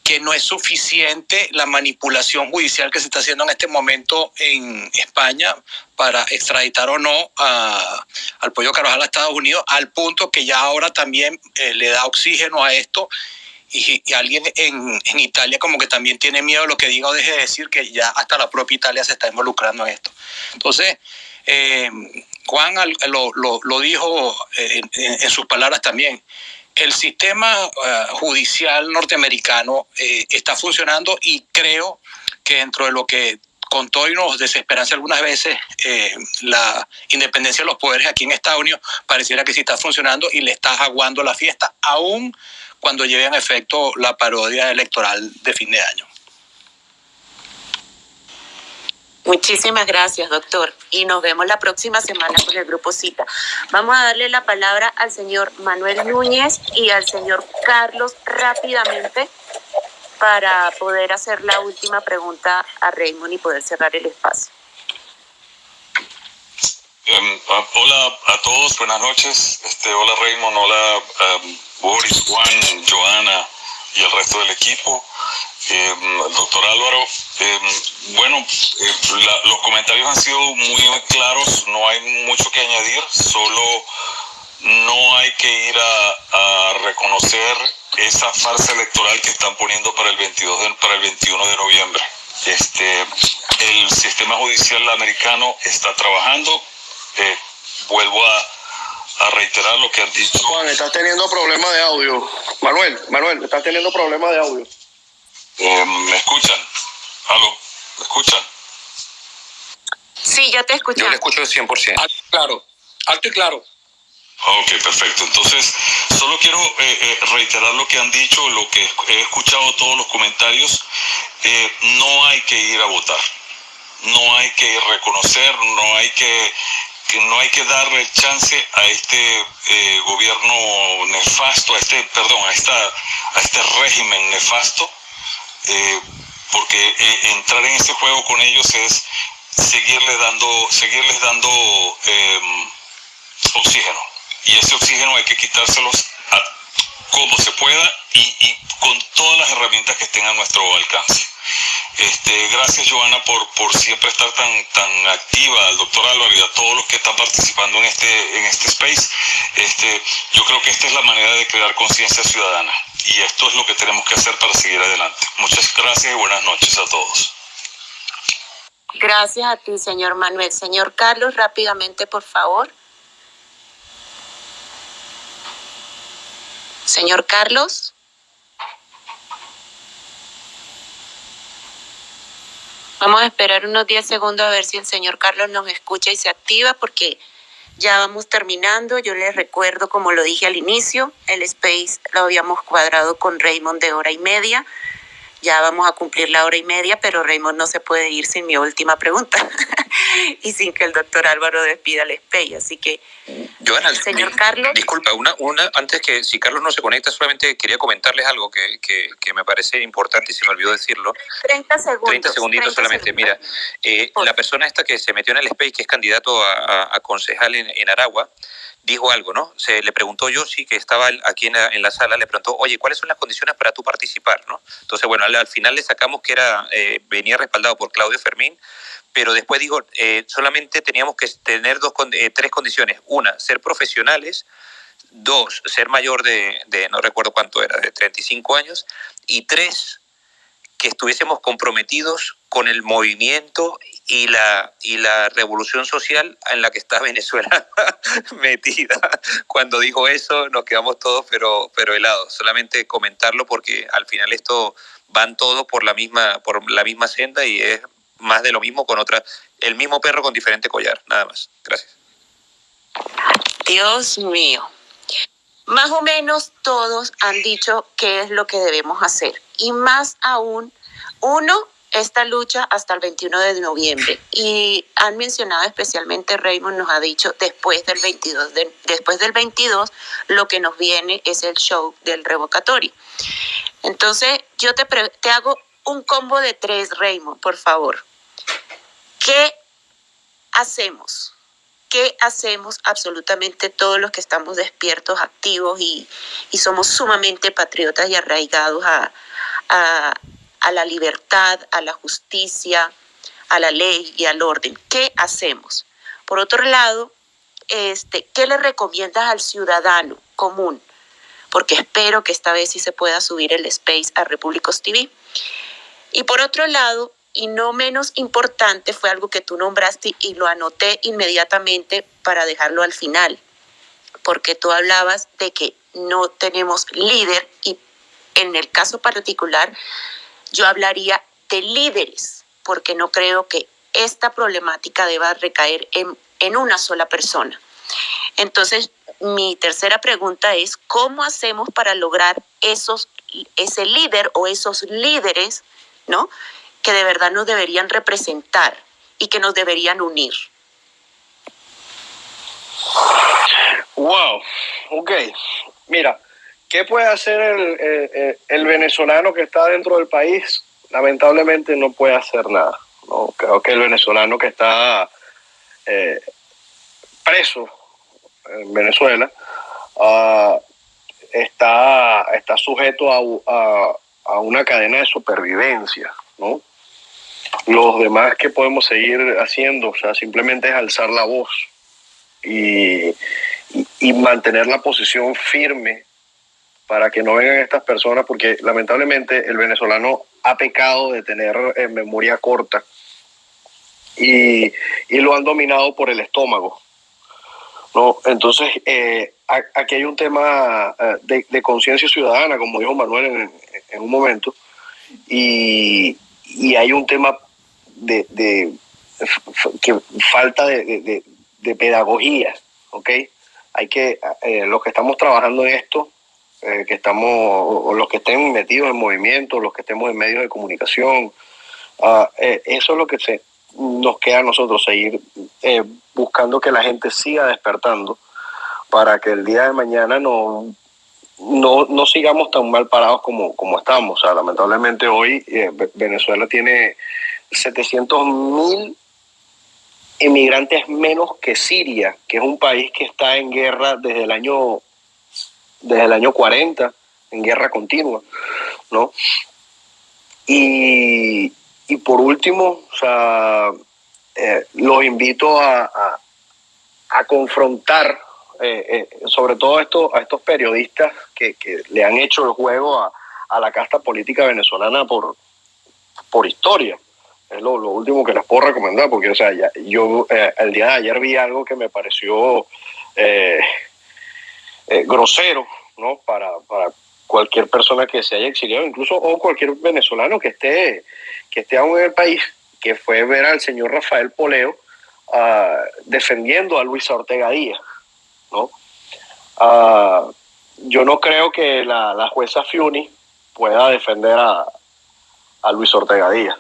que no es suficiente la manipulación judicial que se está haciendo en este momento en España para extraditar o no al pollo Carvajal a Estados Unidos, al punto que ya ahora también eh, le da oxígeno a esto y, alguien en, Italia como que también tiene miedo de lo que diga o deje de decir, que ya hasta la propia Italia se está involucrando en esto. Entonces, eh, Juan lo, lo, lo dijo eh, en, en, sus palabras también, el sistema uh, judicial norteamericano eh, está funcionando y creo que dentro de lo que contó y nos desesperanza algunas veces eh, la independencia de los poderes aquí en Estados Unidos, pareciera que sí está funcionando y le está aguando la fiesta, aún cuando lleve en efecto la parodia electoral de fin de año. Muchísimas gracias, doctor. Y nos vemos la próxima semana con el Grupo Cita. Vamos a darle la palabra al señor Manuel Núñez y al señor Carlos rápidamente para poder hacer la última pregunta a Raymond y poder cerrar el espacio. Um, hola a todos, buenas noches. Este, hola Raymond, hola um, Boris, Juan, Joana y el resto del equipo. Eh, doctor Álvaro, eh, bueno, eh, la, los comentarios han sido muy claros, no hay mucho que añadir, solo no hay que ir a, a, reconocer esa farsa electoral que están poniendo para el 22 de, para el 21 de noviembre. Este, el sistema judicial americano está trabajando. Eh, vuelvo a, a reiterar lo que han dicho. Juan, estás teniendo problemas de audio. Manuel, Manuel, estás teniendo problemas de audio. Eh, ¿Me escuchan? ¿Aló? ¿Me escuchan? Sí, ya te escucho. Yo le escucho de 100%. Alto y claro. Alto y claro. Ok, perfecto. Entonces, solo quiero eh, eh, reiterar lo que han dicho, lo que he escuchado todos los comentarios. Eh, no hay que ir a votar. No hay que reconocer, no hay que, que no hay que darle chance a este eh, gobierno nefasto, a este, perdón, a esta, a este régimen nefasto eh, porque eh, entrar en ese juego con ellos es seguirles dando, seguirles dando eh, oxígeno. Y ese oxígeno hay que quitárselos a, como se pueda y, con todas las herramientas que estén a nuestro alcance. Este, gracias Joana por, por siempre estar tan, tan activa, al doctor Álvaro y a todos los que están participando en este, en este space. Este, yo creo que esta es la manera de crear conciencia ciudadana y esto es lo que tenemos que hacer para seguir adelante. Muchas gracias y buenas noches a todos. Gracias a ti, señor Manuel. Señor Carlos, rápidamente, por favor. Señor Carlos. Vamos a esperar unos 10 segundos a ver si el señor Carlos nos escucha y se activa porque ya vamos terminando. Yo les recuerdo, como lo dije al inicio, el space lo habíamos cuadrado con Raymond de hora y media. Ya vamos a cumplir la hora y media, pero Raymond no se puede ir sin mi última pregunta y sin que el doctor Álvaro despida el space. Así que, Joana, señor Carlos. Disculpa, una, una, antes que si Carlos no se conecta, solamente quería comentarles algo que, que, que me parece importante y se me olvidó decirlo. 30 segundos. 30 segunditos 30 solamente. Segundos. Mira, eh, la persona esta que se metió en el space, que es candidato a, a, a concejal en, en Aragua, dijo algo, ¿no? Se le preguntó yo, sí, que estaba aquí en la, en la, sala, le preguntó, oye, ¿cuáles son las condiciones para tú participar, no? Entonces, bueno, al, al final le sacamos que era, eh, venía respaldado por Claudio Fermín, pero después digo, eh, solamente teníamos que tener dos, eh, tres condiciones. Una, ser profesionales. Dos, ser mayor de, no recuerdo cuánto era, de 35 años. Y tres, que estuviésemos comprometidos con el movimiento y la, y la revolución social en la que está Venezuela metida. Cuando dijo eso nos quedamos todos pero, pero helados. Solamente comentarlo porque al final esto van todos por la misma, por la misma senda y es más de lo mismo con otra, el mismo perro con diferente collar, nada más. Gracias. Dios mío. Más o menos todos han dicho qué es lo que debemos hacer. Y más aún, uno, esta lucha hasta el 21 de noviembre. Y han mencionado especialmente, Raymond nos ha dicho, después del 22, después del 22, lo que nos viene es el show del revocatorio. Entonces, yo te, te hago un combo de tres, Raymond, por favor. ¿Qué hacemos? ¿Qué hacemos absolutamente todos los que estamos despiertos, activos y, somos sumamente patriotas y arraigados a la libertad, a la justicia, a la ley y al orden? ¿Qué hacemos? Por otro lado, este, ¿qué le recomiendas al ciudadano común? Porque espero que esta vez sí se pueda subir el space a Repúblicos TV. Y por otro lado, y no menos importante, fue algo que tú nombraste y lo anoté inmediatamente para dejarlo al final, porque tú hablabas de que no tenemos líder y en el caso particular yo hablaría de líderes, porque no creo que esta problemática deba recaer en, en una sola persona. Entonces, mi tercera pregunta es, ¿cómo hacemos para lograr esos, ese líder o esos líderes ¿no? Que de verdad nos deberían representar y que nos deberían unir. Wow, ok. Mira, ¿qué puede hacer el, el, venezolano que está dentro del país? Lamentablemente no puede hacer nada. ¿no? Creo que el venezolano que está eh, preso en Venezuela uh, está, está sujeto a, a una cadena de supervivencia, ¿no? Los demás que podemos seguir haciendo, o sea, simplemente es alzar la voz y, y, mantener la posición firme para que no vengan estas personas, porque lamentablemente el venezolano ha pecado de tener en memoria corta y, y, lo han dominado por el estómago. ¿no? Entonces, eh, aquí hay un tema eh, de, de conciencia ciudadana, como dijo Manuel en, un momento, y, hay un tema de, que falta de, pedagogía, ¿ok? Hay que, eh, los que estamos trabajando en esto, eh, que estamos, los que estén metidos en movimiento, los que estemos en medios de comunicación, ah, eh, eso es lo que se, nos queda a nosotros, seguir buscando que la gente siga despertando para que el día de mañana no no, no sigamos tan mal parados como, como estamos. Lamentablemente hoy eh, Venezuela tiene 700 mil inmigrantes menos que Siria, que es un país que está en guerra desde el año, desde el año 40, en guerra continua, ¿no? Y, por último, o sea, eh, los invito a, a, confrontar eh, eh, sobre todo esto, a estos periodistas que, que, le han hecho el juego a, a, la casta política venezolana por, por historia. Es lo, lo, último que les puedo recomendar, porque o sea, ya, yo eh, el día de ayer vi algo que me pareció grosero, ¿no? Para, para cualquier persona que se haya exiliado, incluso o cualquier venezolano que esté, que esté aún en el país, que fue ver al señor Rafael Poleo uh, defendiendo a Luis Ortega Díaz. ¿no? Ah, yo no creo que la, jueza Fiuni pueda defender a, Luis Ortega Díaz.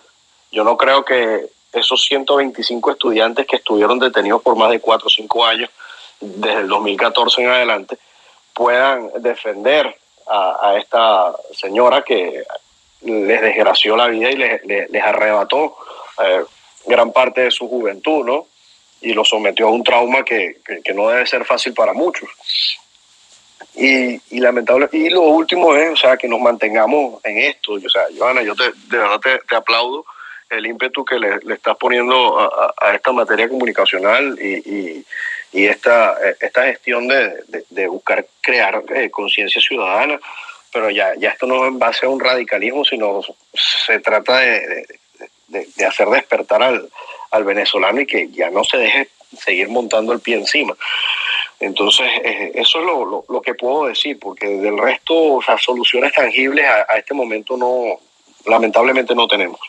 Yo no creo que esos 125 estudiantes que estuvieron detenidos por más de 4 o 5 años, desde el 2014 en adelante, puedan defender a, esta señora que les desgració la vida y les, arrebató eh, gran parte de su juventud, ¿no? y lo sometió a un trauma que, que, no debe ser fácil para muchos. Y, y, lamentable y lo último es o sea que nos mantengamos en esto o sea Joana yo te, de verdad te, te aplaudo el ímpetu que le, le estás poniendo a, a, esta materia comunicacional y, y, y esta, esta gestión de, de, buscar crear eh, conciencia ciudadana pero ya, ya esto no es en base a un radicalismo sino se trata de, de hacer despertar al, al venezolano y que ya no se deje seguir montando el pie encima. Entonces, eh, eso es lo, lo, que puedo decir, porque del resto, o sea, soluciones tangibles a, a, este momento no, lamentablemente no tenemos.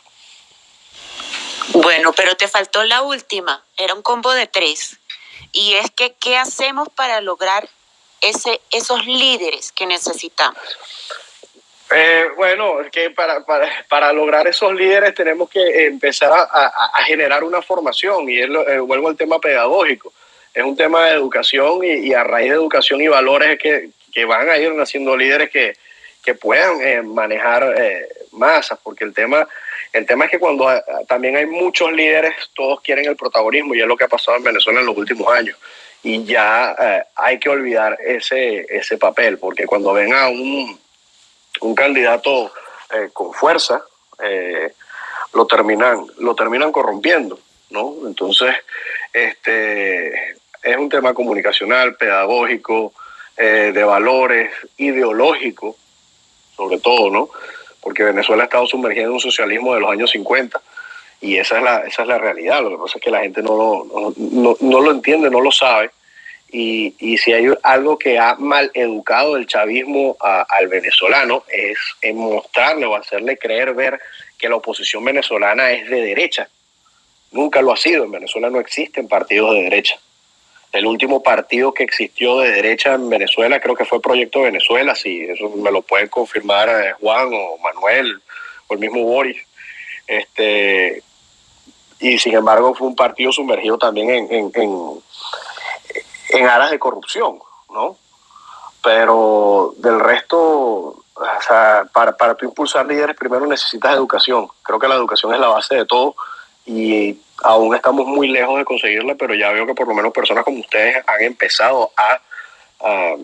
Bueno, pero te faltó la última, era un combo de tres. Y es que ¿qué hacemos para lograr ese, esos líderes que necesitamos? Eh, bueno, que para, para, para, lograr esos líderes tenemos que empezar a, a, generar una formación y es eh, vuelvo al tema pedagógico. Es un tema de educación y, y, a raíz de educación y valores que, que van a ir naciendo líderes que, que puedan eh, manejar eh, masas, porque el tema, el tema es que cuando eh, también hay muchos líderes, todos quieren el protagonismo y es lo que ha pasado en Venezuela en los últimos años. Y ya eh, hay que olvidar ese, ese papel, porque cuando ven a un, un candidato eh, con fuerza, lo, terminan, lo terminan corrompiendo, ¿no? Entonces, este, es un tema comunicacional, pedagógico, de valores, ideológico, sobre todo, ¿no? Porque Venezuela ha estado sumergida en un socialismo de los años 50 y esa es la, esa es la realidad. Lo que pasa es que la gente no lo, no, no, no lo entiende, no lo sabe. Y, y, si hay algo que ha mal educado el chavismo al venezolano es mostrarle o hacerle creer ver que la oposición venezolana es de derecha. Nunca lo ha sido. En Venezuela no existen partidos de derecha. El último partido que existió de derecha en Venezuela creo que fue Proyecto Venezuela, si eso me lo pueden confirmar eh, Juan o Manuel o el mismo Boris. Este, y sin embargo fue un partido sumergido también en, en, en, en aras de corrupción, ¿no? Pero del resto, o sea, para, para tú impulsar líderes primero necesitas educación. Creo que la educación es la base de todo y aún estamos muy lejos de conseguirla, pero ya veo que por lo menos personas como ustedes han empezado a, a,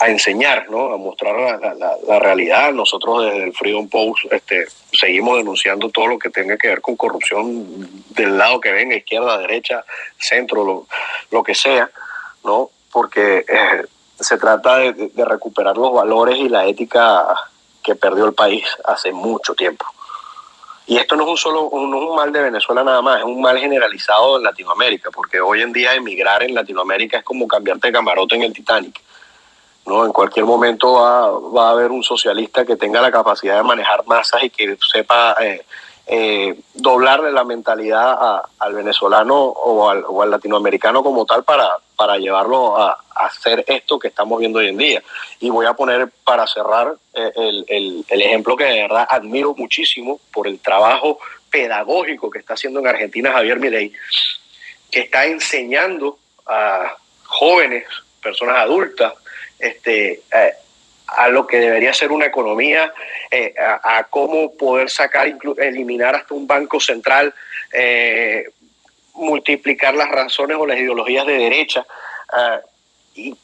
a enseñar, ¿no? a mostrar la, la, la, realidad. Nosotros desde el Freedom Post este, seguimos denunciando todo lo que tenga que ver con corrupción del lado que venga, izquierda, derecha, centro, lo, lo que sea, ¿no? porque eh, se trata de, de recuperar los valores y la ética que perdió el país hace mucho tiempo. Y esto no es un solo, es un mal de Venezuela nada más, es un mal generalizado en Latinoamérica, porque hoy en día emigrar en Latinoamérica es como cambiarte de camarote en el Titanic. ¿no? En cualquier momento va, va a haber un socialista que tenga la capacidad de manejar masas y que sepa eh, eh, doblarle la mentalidad a, al venezolano o al, o al, latinoamericano como tal para, para llevarlo a, hacer esto que estamos viendo hoy en día. Y voy a poner para cerrar eh, el, el, el, ejemplo que de verdad admiro muchísimo por el trabajo pedagógico que está haciendo en Argentina Javier Milei, que está enseñando a jóvenes, personas adultas, este, eh, a lo que debería ser una economía, eh, a, cómo poder sacar, eliminar hasta un banco central, eh, multiplicar las razones o las ideologías de derecha. Uh, y,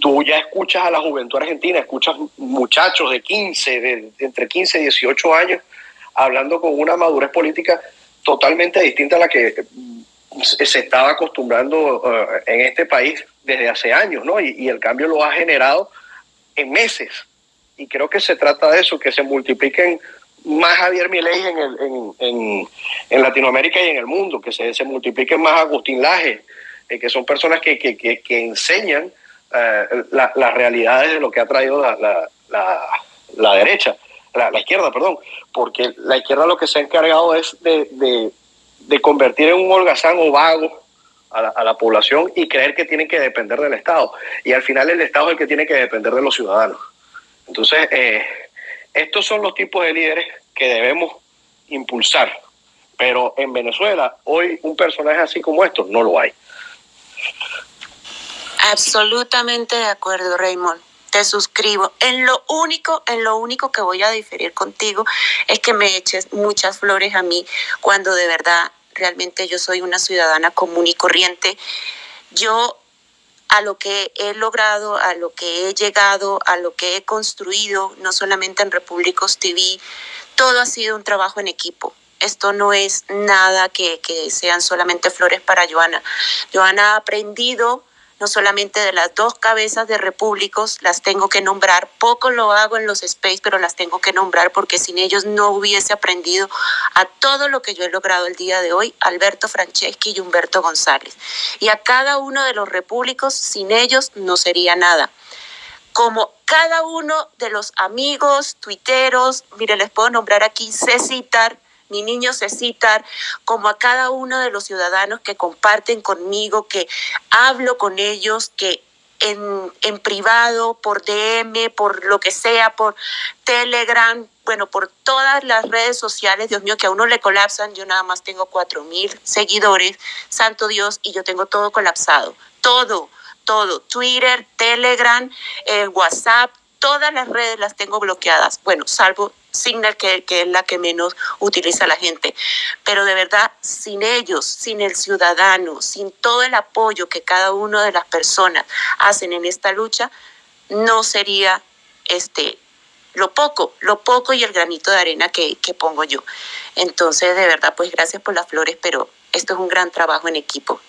tú ya escuchas a la juventud argentina, escuchas muchachos de 15, de, entre 15 y 18 años, hablando con una madurez política totalmente distinta a la que se estaba acostumbrando uh, en este país desde hace años, ¿no? Y el cambio lo ha generado en meses. Y creo que se trata de eso, que se multipliquen más Javier Milei en, el, en, en, Latinoamérica y en el mundo, que se, se multipliquen más Agustín Laje, eh, que son personas que, que, que, que enseñan eh, la, las realidades de lo que ha traído la, la, la, la derecha, la, izquierda, perdón, porque la izquierda lo que se ha encargado es de, de, de convertir en un holgazán o vago a la, a la, población y creer que tienen que depender del Estado. Y al final el Estado es el que tiene que depender de los ciudadanos. Entonces, eh, estos son los tipos de líderes que debemos impulsar. Pero en Venezuela, hoy un personaje así como estos no lo hay. Absolutamente de acuerdo, Raymond. Te suscribo. En lo único, en lo único que voy a diferir contigo es que me eches muchas flores a mí cuando de verdad realmente yo soy una ciudadana común y corriente. Yo a lo que he logrado, a lo que he llegado, a lo que he construido, no solamente en Repúblicos TV, todo ha sido un trabajo en equipo. Esto no es nada que, que sean solamente flores para Joana. Joana ha aprendido no solamente de las dos cabezas de repúblicos, las tengo que nombrar, poco lo hago en los space, pero las tengo que nombrar porque sin ellos no hubiese aprendido a todo lo que yo he logrado el día de hoy, Alberto Franceschi y Humberto González. Y a cada uno de los repúblicos, sin ellos no sería nada. Como cada uno de los amigos, tuiteros, mire, les puedo nombrar aquí, sé citar mi niño Cecitar, como a cada uno de los ciudadanos que comparten conmigo, que hablo con ellos, que en, en, privado, por DM, por lo que sea, por Telegram, bueno, por todas las redes sociales, Dios mío, que a uno le colapsan, yo nada más tengo cuatro mil seguidores, santo Dios, y yo tengo todo colapsado, todo, todo, Twitter, Telegram, eh, WhatsApp, todas las redes las tengo bloqueadas, bueno, salvo Signal, que, que, es la que menos utiliza la gente. Pero de verdad, sin ellos, sin el ciudadano, sin todo el apoyo que cada una de las personas hacen en esta lucha, no sería este lo poco, lo poco y el granito de arena que, que pongo yo. Entonces, de verdad, pues gracias por las flores, pero esto es un gran trabajo en equipo.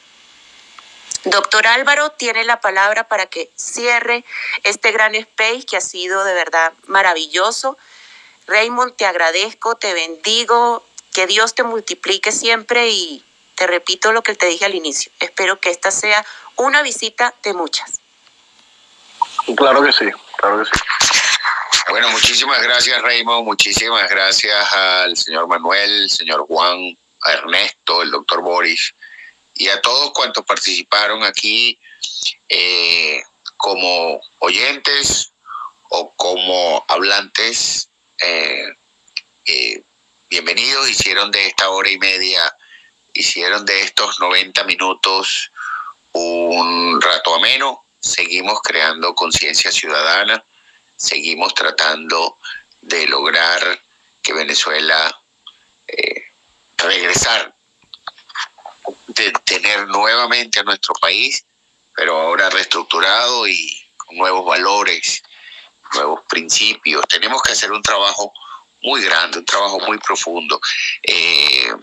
Doctor Álvaro tiene la palabra para que cierre este gran space que ha sido de verdad maravilloso. Raymond, te agradezco, te bendigo, que Dios te multiplique siempre y te repito lo que te dije al inicio. Espero que esta sea una visita de muchas. Claro que sí, claro que sí. Bueno, muchísimas gracias Raymond, muchísimas gracias al señor Manuel, señor Juan, a Ernesto, el doctor Boris y a todos cuantos participaron aquí eh, como oyentes o como hablantes eh, eh, bienvenidos, hicieron de esta hora y media, hicieron de estos 90 minutos un rato ameno, seguimos creando conciencia ciudadana, seguimos tratando de lograr que Venezuela eh, regresar, de tener nuevamente a nuestro país, pero ahora reestructurado y con nuevos valores, nuevos principios. Tenemos que hacer un trabajo muy grande, un trabajo muy profundo. Eh,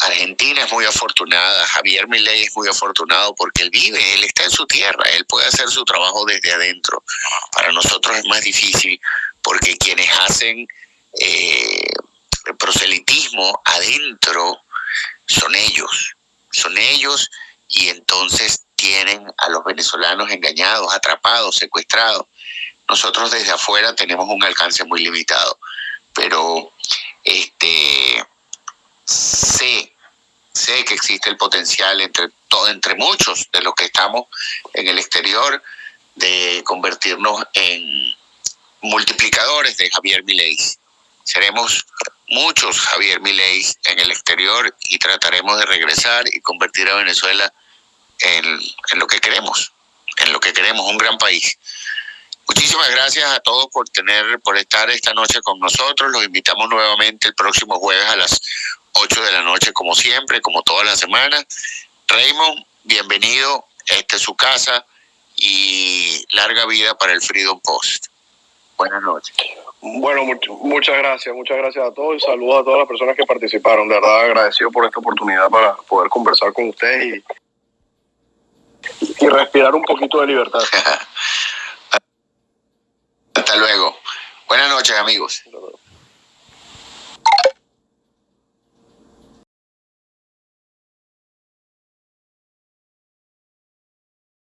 Argentina es muy afortunada, Javier Milei es muy afortunado porque él vive, él está en su tierra, él puede hacer su trabajo desde adentro. Para nosotros es más difícil porque quienes hacen eh, proselitismo adentro son ellos, son ellos y entonces tienen a los venezolanos engañados, atrapados, secuestrados. Nosotros desde afuera tenemos un alcance muy limitado, pero este sé, sé que existe el potencial entre todo, entre muchos de los que estamos en el exterior de convertirnos en multiplicadores de Javier Milei. Seremos muchos Javier Milei en el exterior y trataremos de regresar y convertir a Venezuela en, en lo que queremos, en lo que queremos, un gran país. Muchísimas gracias a todos por tener, por estar esta noche con nosotros. Los invitamos nuevamente el próximo jueves a las 8 de la noche, como siempre, como toda la semana. Raymond, bienvenido. Esta es su casa y larga vida para el Freedom Post. Buenas noches. Bueno, much muchas gracias, muchas gracias a todos y saludos a todas las personas que participaron. De verdad agradecido por esta oportunidad para poder conversar con ustedes y, y respirar un poquito de libertad. Hasta luego. Buenas noches, amigos.